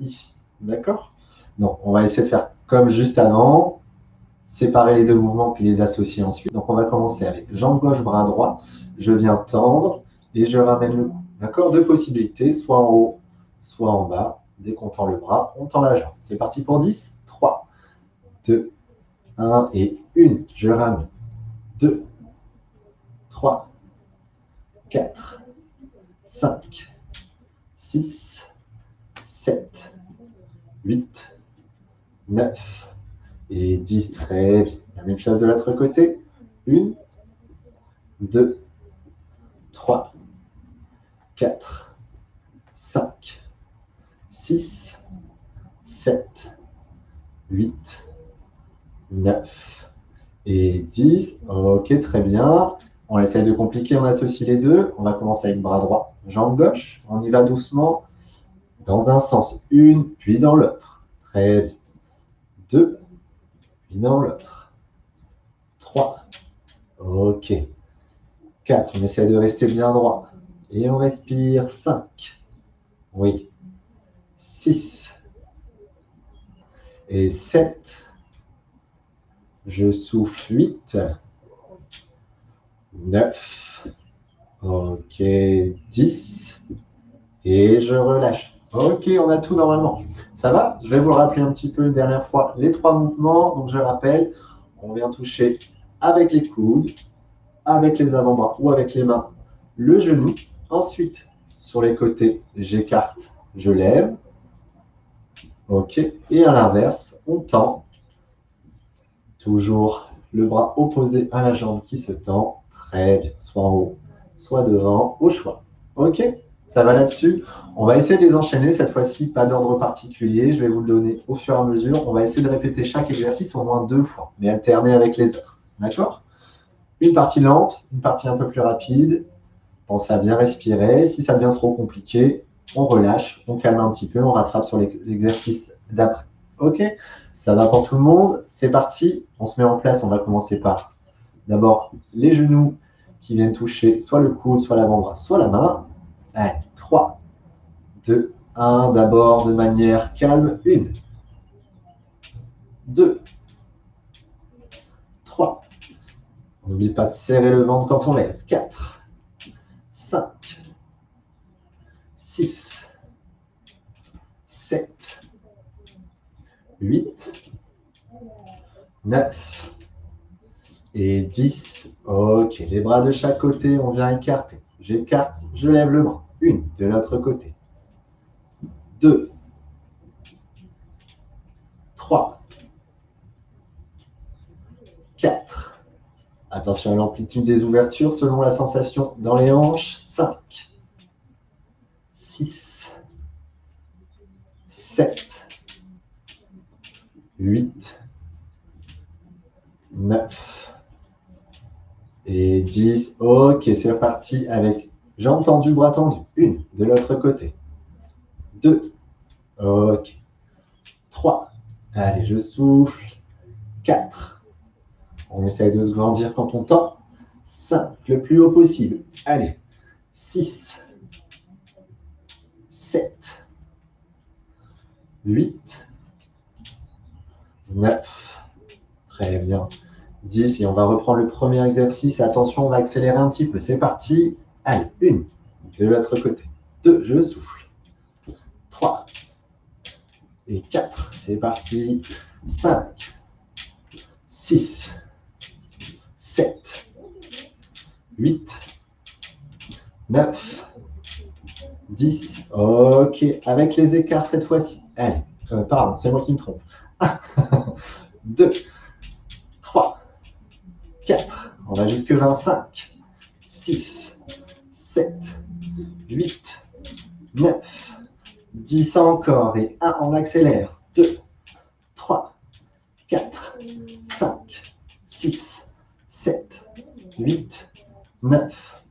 ici. D'accord? Donc, on va essayer de faire comme juste avant, séparer les deux mouvements puis les associer ensuite. Donc on va commencer avec jambe gauche, bras droit. Je viens tendre et je ramène le cou. D'accord? Deux possibilités, soit en haut, soit en bas. Dès qu'on tend le bras, on tend la jambe. C'est parti pour 10. 3, 2, 1 et 1. Je ramène. 2, 3, 4, 5, 6, 7, 8, 9 et 10. Très bien. La même chose de l'autre côté. 1, 2, 3, 4, 5, 6, 7, 8, 9 et 10. Ok, très bien. On essaye de compliquer, on associe les deux. On va commencer avec bras droit, jambe gauche. On y va doucement dans un sens, une, puis dans l'autre. Très bien. Deux, puis dans l'autre. Trois. Ok. Quatre, on essaie de rester bien droit. Et on respire. Cinq. Oui. Six. Et sept. Je souffle. Huit. 9. Ok, 10. Et je relâche. Ok, on a tout normalement. Ça va? Je vais vous le rappeler un petit peu une dernière fois. Les trois mouvements, donc je rappelle, on vient toucher avec les coudes, avec les avant-bras ou avec les mains le genou. Ensuite, sur les côtés, j'écarte, je lève. Ok, et à l'inverse, on tend. Toujours le bras opposé à la jambe qui se tend soit en haut, soit devant, au choix. Ok? Ça va là-dessus? On va essayer de les enchaîner cette fois-ci, pas d'ordre particulier. Je vais vous le donner au fur et à mesure. On va essayer de répéter chaque exercice au moins deux fois, mais alterner avec les autres. D'accord? Une partie lente, une partie un peu plus rapide. Pensez à bien respirer. Si ça devient trop compliqué, on relâche, on calme un petit peu, on rattrape sur l'exercice d'après. Ok? Ça va pour tout le monde? C'est parti. On se met en place. On va commencer par d'abord les genoux qui viennent toucher soit le coude, soit l'avant-bras, soit la main. Allez, 3, 2, 1. D'abord de manière calme. 1, 2, 3. N'oublie pas de serrer le ventre quand on lève. 4, 5, 6, 7, 8, 9, et 10. Ok, les bras de chaque côté, on vient écarter. J'écarte, je lève le bras. Une, de l'autre côté. Deux. Trois. Quatre. Attention à l'amplitude des ouvertures selon la sensation dans les hanches. Cinq. Six. Sept. Huit. Neuf et 10. Ok, c'est reparti avec jambes tendues, bras tendus. Une, de l'autre côté. Deux. Ok. Trois. Allez, je souffle. Quatre. On essaye de se grandir quand on tend. Cinq, le plus haut possible. Allez. Six. Sept. Huit. Neuf. Très bien. 10 et on va reprendre le premier exercice. Attention, on va accélérer un petit peu. C'est parti. Allez, une, de l'autre côté. Deux, je souffle. Trois et quatre. C'est parti. Cinq, six, sept, huit, neuf, dix. Ok, avec les écarts cette fois-ci. Allez, euh, pardon, c'est moi qui me trompe. Un, deux, 4, on va jusque 25, 6, 7, 8, 9, 10 encore, et 1, on accélère, 2, 3, 4, 5, 6, 7, 8, 9,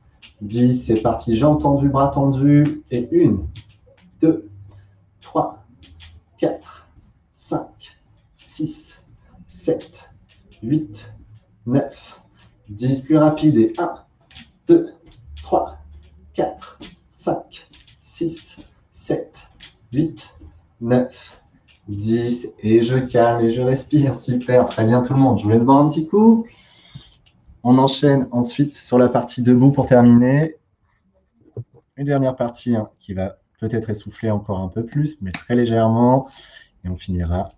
10, c'est parti, jambes tendues, bras tendus, et 1, 2, 3, 4, 5, 6, 7, 8, 9, 10 plus rapide et 1, 2, 3, 4, 5, 6, 7, 8, 9 10. Et je calme et je respire. Super, très bien tout le monde. Je vous laisse boire un petit coup. On enchaîne ensuite sur la partie debout pour terminer. Une dernière partie hein, qui va peut-être essouffler encore un peu plus, mais très légèrement. Et on finira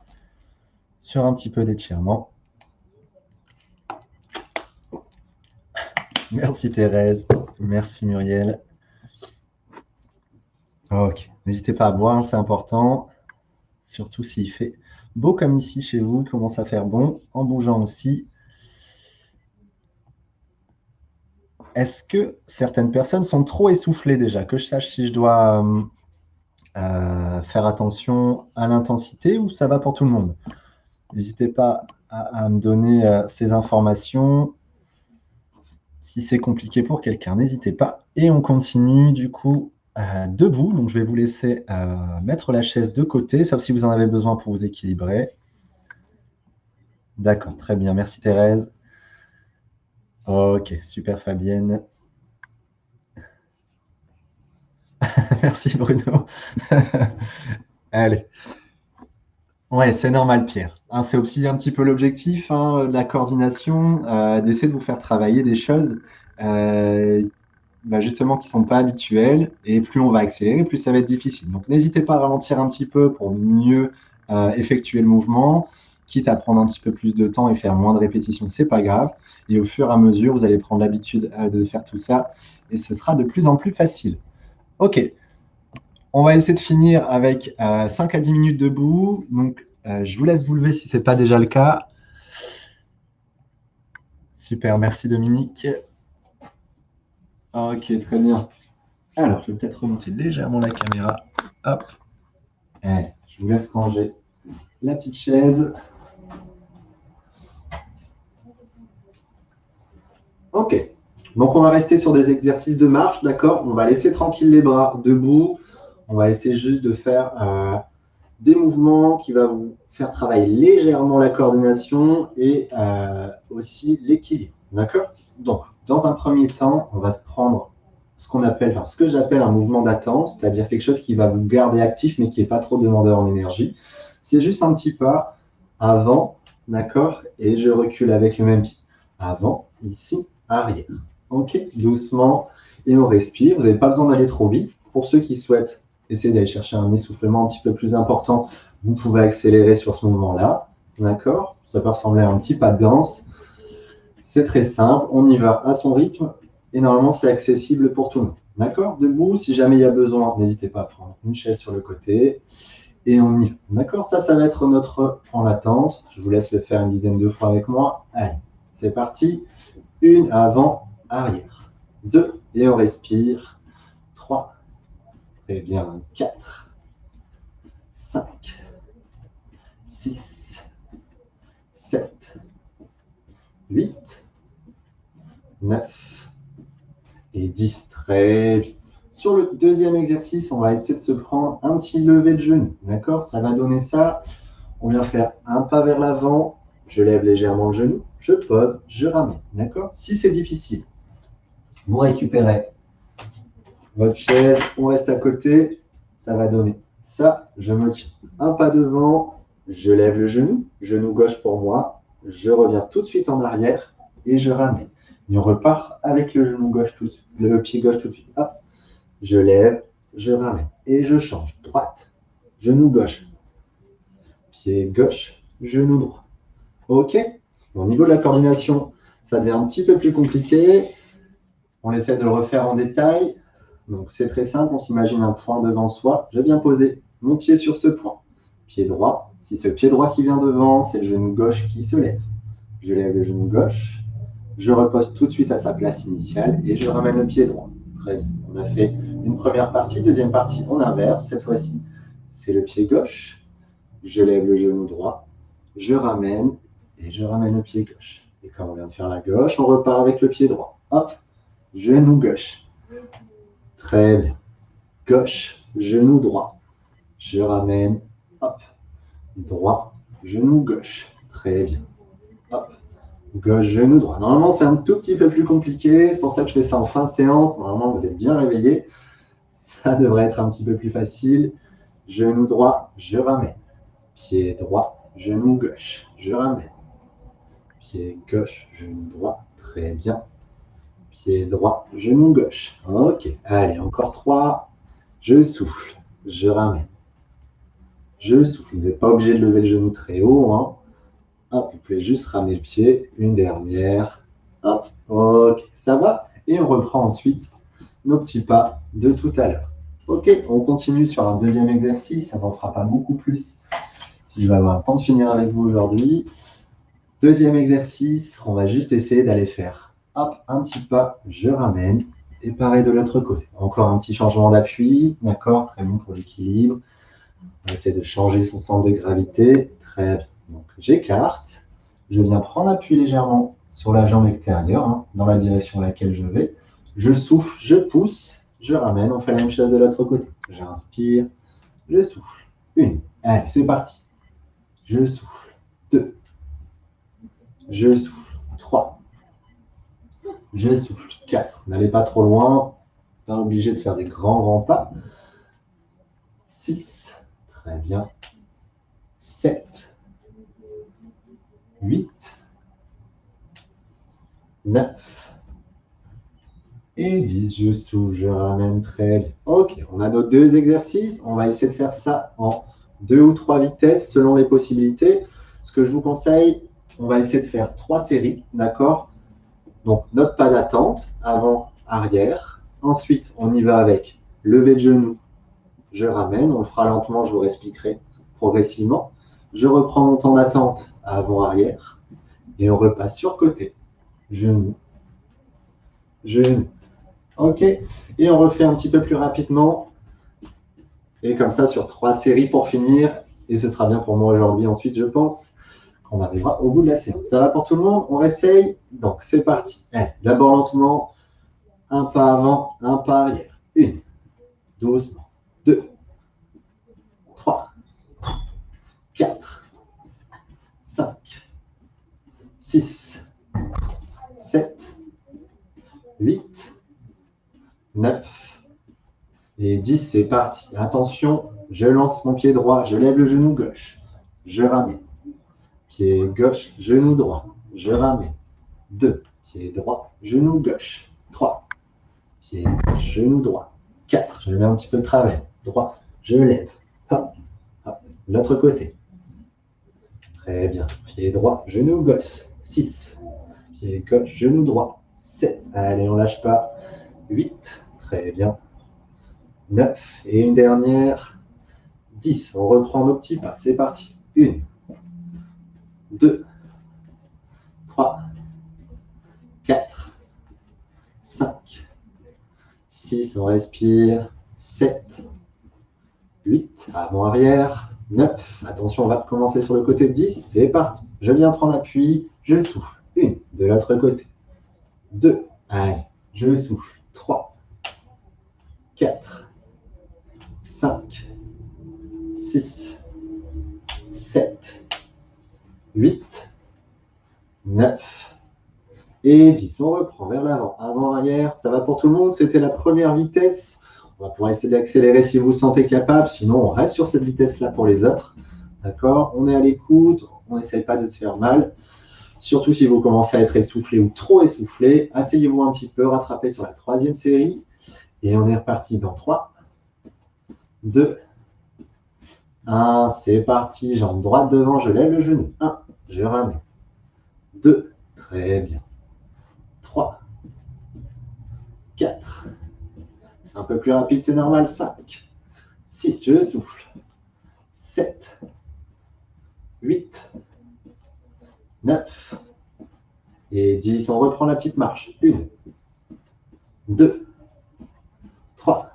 sur un petit peu d'étirement. Merci Thérèse. Merci Muriel. Ok. N'hésitez pas à boire, c'est important. Surtout s'il fait beau comme ici chez vous, il commence à faire bon, en bougeant aussi. Est-ce que certaines personnes sont trop essoufflées déjà? Que je sache si je dois euh, euh, faire attention à l'intensité ou ça va pour tout le monde? N'hésitez pas à, me donner euh, ces informations. Si c'est compliqué pour quelqu'un, n'hésitez pas. Et on continue du coup debout. Donc je vais vous laisser mettre la chaise de côté, sauf si vous en avez besoin pour vous équilibrer. D'accord, très bien. Merci Thérèse. Ok, super Fabienne. Merci Bruno. Allez. Ouais, c'est normal Pierre. Hein, c'est aussi un petit peu l'objectif hein, la coordination, euh, d'essayer de vous faire travailler des choses euh, bah, justement qui ne sont pas habituelles. Et plus on va accélérer, plus ça va être difficile. Donc n'hésitez pas à ralentir un petit peu pour mieux euh, effectuer le mouvement quitte à prendre un petit peu plus de temps et faire moins de répétitions, c'est pas grave. Et au fur et à mesure, vous allez prendre l'habitude euh, de faire tout ça et ce sera de plus en plus facile. Ok, on va essayer de finir avec 5 euh, à 10 minutes debout. Donc, je vous laisse vous lever si ce n'est pas déjà le cas. Super, merci Dominique. Ok, très bien. Alors, je vais peut-être remonter légèrement la caméra. Hop. Allez, je vous laisse ranger la petite chaise. Ok. Donc, on va rester sur des exercices de marche, d'accord? On va laisser tranquille les bras debout. On va essayer juste de faire euh, des mouvements qui vont vous faire travailler légèrement la coordination et euh, aussi l'équilibre, d'accord? Donc, dans un premier temps, on va se prendre ce qu'on appelle, que j'appelle un mouvement d'attente, c'est-à-dire quelque chose qui va vous garder actif mais qui n'est pas trop demandeur en énergie. C'est juste un petit pas avant, d'accord? Et je recule avec le même pied. Avant, ici, arrière. Ok, doucement. Et on respire. Vous n'avez pas besoin d'aller trop vite. Pour ceux qui souhaitent essayer d'aller chercher un essoufflement un petit peu plus important, vous pouvez accélérer sur ce mouvement-là. D'accord? Ça peut ressembler à un petit pas de danse. C'est très simple. On y va à son rythme. Et normalement, c'est accessible pour tout le monde. D'accord? Debout, si jamais il y a besoin, n'hésitez pas à prendre une chaise sur le côté. Et on y va. D'accord? Ça, ça va être notre en l'attente. Je vous laisse le faire une dizaine de fois avec moi. Allez, c'est parti. Une avant, arrière. Deux, et on respire. Trois. Très bien. Quatre. Cinq. Six. Sept. Huit. Neuf. Et dix. Très bien. Sur le deuxième exercice, on va essayer de se prendre un petit lever de genou. D'accord? Ça va donner ça. On vient faire un pas vers l'avant, je lève légèrement le genou, je pose, je ramène. D'accord? Si c'est difficile, vous récupérez votre chaise, on reste à côté, ça va donner ça, je me tiens un pas devant, je lève le genou, genou gauche pour moi, je reviens tout de suite en arrière et je ramène. Et on repart avec le genou gauche tout le pied gauche tout de suite. Hop, je lève, je ramène et je change. Droite, genou gauche, pied gauche, genou droit. OK Au niveau de la coordination, ça devient un petit peu plus compliqué. On essaie de le refaire en détail. Donc c'est très simple, on s'imagine un point devant soi. Je viens poser mon pied sur ce point. Pied droit. Si le pied droit qui vient devant, c'est le genou gauche qui se lève. Je lève le genou gauche. Je repose tout de suite à sa place initiale et je ramène le pied droit. Très bien. On a fait une première partie, deuxième partie, on inverse. Cette fois-ci, c'est le pied gauche. Je lève le genou droit. Je ramène et je ramène le pied gauche. Et comme on vient de faire la gauche, on repart avec le pied droit. Hop, genou gauche. Très bien. Gauche, genou droit. Je ramène, hop, droit, genou gauche. Très bien. Hop, gauche, genou droit. Normalement, c'est un tout petit peu plus compliqué. C'est pour ça que je fais ça en fin de séance. Normalement, vous êtes bien réveillé. Ça devrait être un petit peu plus facile. Genou droit, je ramène. Pied droit, genou gauche. Je ramène. Pied gauche, genou droit. Très bien. Pied droit, genou gauche. Ok. Allez, encore trois. Je souffle. Je ramène. Je souffle. Vous n'êtes pas obligé de lever le genou très haut. Hein. Hop, vous pouvez juste ramener le pied. Une dernière. Hop. Ok. Ça va Et on reprend ensuite nos petits pas de tout à l'heure. Ok, on continue sur un deuxième exercice. Ça n'en fera pas beaucoup plus si je vais avoir le temps de finir avec vous aujourd'hui. Deuxième exercice, on va juste essayer d'aller faire hop, un petit pas, je ramène, et pareil de l'autre côté. Encore un petit changement d'appui, d'accord, très bon pour l'équilibre. On va essayer de changer son centre de gravité, très bien. Donc j'écarte, je viens prendre appui légèrement sur la jambe extérieure, hein, dans la direction à laquelle je vais. Je souffle, je pousse, je ramène, on fait la même chose de l'autre côté. J'inspire, je souffle. Une, allez, c'est parti. Je souffle. Deux. Je souffle. Trois. Je souffle. Quatre. N'allez pas trop loin. Pas obligé de faire des grands, grands pas. Six. Très bien. Sept. Huit. Neuf. Et 10, je souffle, je ramène très bien. Ok, on a nos deux exercices. On va essayer de faire ça en deux ou trois vitesses selon les possibilités. Ce que je vous conseille, on va essayer de faire trois séries, d'accord? Donc, notre pas d'attente, avant, arrière. Ensuite, on y va avec lever de genou, je ramène. On le fera lentement, je vous expliquerai progressivement. Je reprends mon temps d'attente avant, arrière. Et on repasse sur côté. Genou, genou. OK Et on refait un petit peu plus rapidement et comme ça, sur trois séries pour finir. Et ce sera bien pour moi aujourd'hui. Ensuite, je pense qu'on arrivera au bout de la séance. Ça va pour tout le monde? On réessaye? Donc, c'est parti. D'abord lentement. Un pas avant, un pas arrière. Une. Doucement. 4, 5, 6, 7, 8, 9 et 10. C'est parti. Attention, je lance mon pied droit, je lève le genou gauche, je ramène. Pied gauche, genou droit, je ramène. 2, pied droit, genou gauche. 3, pied gauche, genou droit. 4, je mets un petit peu de travers. Droit, je lève. Hop, hop, l'autre côté. Très bien. Pied droit, genou gauche. 6, pied gauche, genou droit. 7, allez, on lâche pas. 8, très bien. 9 et une dernière, 10. On reprend nos petits pas. C'est parti. 1, 2, 3, 4, 5, 6. On respire. 7, 8. Avant-arrière. 9. Attention, on va commencer sur le côté 10. C'est parti. Je viens prendre appui. Je souffle. 1. De l'autre côté. 2. Allez. Je souffle. 3, 4, 5, 6, 7, 8, 9 et 10. On reprend vers l'avant, avant-arrière. Ça va pour tout le monde? C'était la première vitesse. On va pouvoir essayer d'accélérer si vous vous sentez capable. Sinon, on reste sur cette vitesse-là pour les autres. D'accord? On est à l'écoute. On n'essaye pas de se faire mal. Surtout si vous commencez à être essoufflé ou trop essoufflé. Asseyez-vous un petit peu, rattrapez sur la troisième série. Et on est reparti dans 3, 2, 1. C'est parti. Jambe droite devant, je lève le genou. 1, je ramène. 2, très bien. 3, 4. Un peu plus rapide, c'est normal. 5, 6, je souffle. 7, 8, 9 et 10. On reprend la petite marche. 1, 2, 3,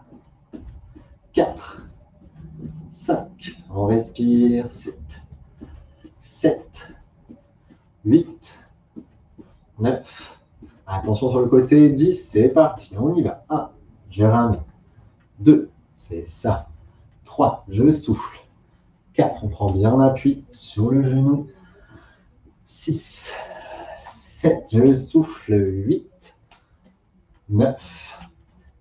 4, 5. On respire. 7, 7, 8, 9. Attention sur le côté. 10. C'est parti. On y va. 1. Je ramène. 2. C'est ça. 3. Je souffle. 4. On prend bien appui sur le genou. 6. 7. Je souffle. 8. 9.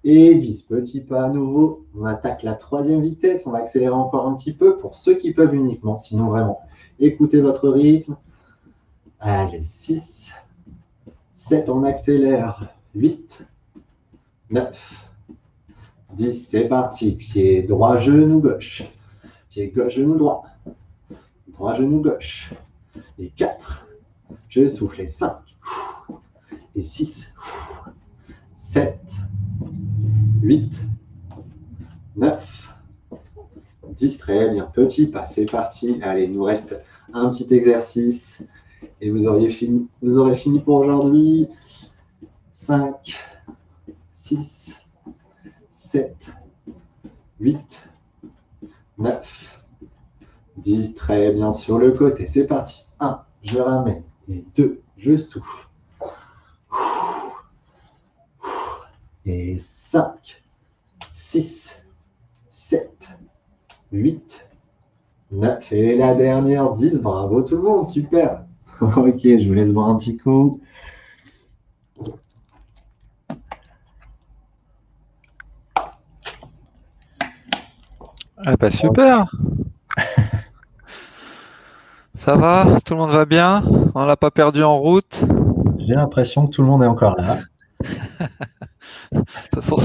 et 10. Petit pas à nouveau. On attaque la troisième vitesse. On va accélérer encore un petit peu pour ceux qui peuvent uniquement. Sinon, vraiment, écoutez votre rythme. Allez, 6, 7, on accélère. 8, 9, 10, c'est parti. Pied droit, genou gauche. Pied gauche, genou droit. Droit, genou gauche. Et 4, je souffle. Et 5, et 6, 7, 8, 9, 10. Très bien. Petit pas, c'est parti. Allez, il nous reste un petit exercice et vous, auriez fini, vous aurez fini pour aujourd'hui. 5, 6, 7, 8, 9, 10. Très bien sur le côté. C'est parti. 1, je ramène. Et 2, je souffle. Et 5, 6, 7, 8, 9. Et la dernière, 10. Bravo tout le monde. Super. ok, je vous laisse boire un petit coup. Ah bah super Ça va Tout le monde va bien? On l'a pas perdu en route? J'ai l'impression que tout le monde est encore là. de toute façon,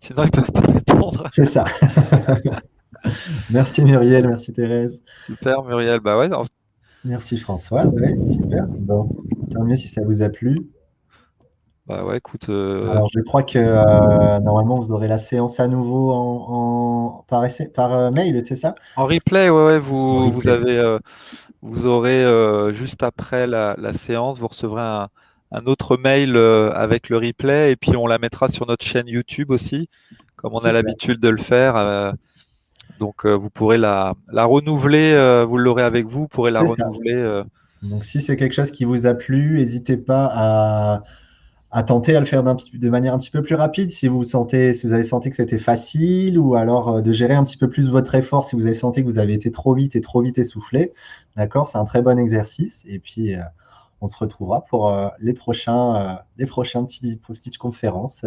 sinon ils peuvent pas répondre. C'est ça. merci Muriel, merci Thérèse. Super Muriel, bah ouais. Merci Françoise, ouais, super. Bon, tant mieux si ça vous a plu. Bah ouais, écoute. Euh, Alors, je crois que euh, normalement, vous aurez la séance à nouveau en, par, par euh, mail, c'est ça? En replay, ouais, ouais vous, vous, avez, vous aurez juste après la, séance, vous recevrez un, autre mail avec le replay et puis on la mettra sur notre chaîne YouTube aussi, comme on a l'habitude de le faire. donc, vous pourrez la, la renouveler, vous l'aurez avec vous, vous pourrez la renouveler. Donc, si c'est quelque chose qui vous a plu, n'hésitez pas à à tenter à le faire de manière un petit peu plus rapide si vous sentez, si vous avez senti que c'était facile ou alors euh, de gérer un petit peu plus votre effort si vous avez senti que vous avez été trop vite et trop vite essoufflé. D'accord, c'est un très bon exercice et puis euh, on se retrouvera pour euh, les prochains, les prochains petits petites conférences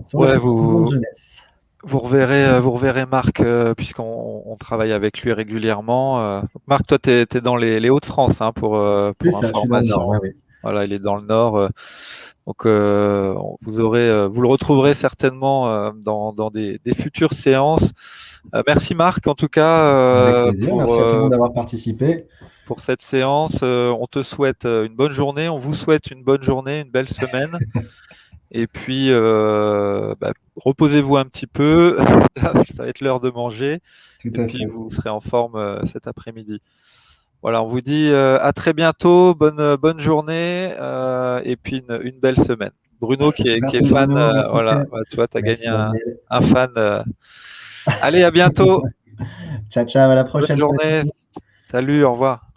sur vous, jeunesse. Vous reverrez, vous reverrez Marc, puisqu'on travaille avec lui régulièrement. Marc, toi, tu es, dans les, Hauts-de-France hein, pour, pour ça, information. Voilà, il est dans le nord. Donc, euh, vous aurez, euh, vous le retrouverez certainement euh, dans, des, futures séances. merci Marc, en tout cas. Pour, merci à tout le monde d'avoir participé. Pour cette séance, on te souhaite une bonne journée. On vous souhaite une bonne journée, une belle semaine. Et puis, bah, reposez-vous un petit peu. ça va être l'heure de manger. et puis, vous serez en forme cet après-midi. Voilà, on vous dit euh, à très bientôt, bonne, euh, bonne journée euh, et puis une, belle semaine. Bruno qui est, qui est fan, voilà, tu vois, tu as gagné un, fan. Allez, à bientôt. ciao, ciao, à la prochaine. Bonne journée. Salut, au revoir.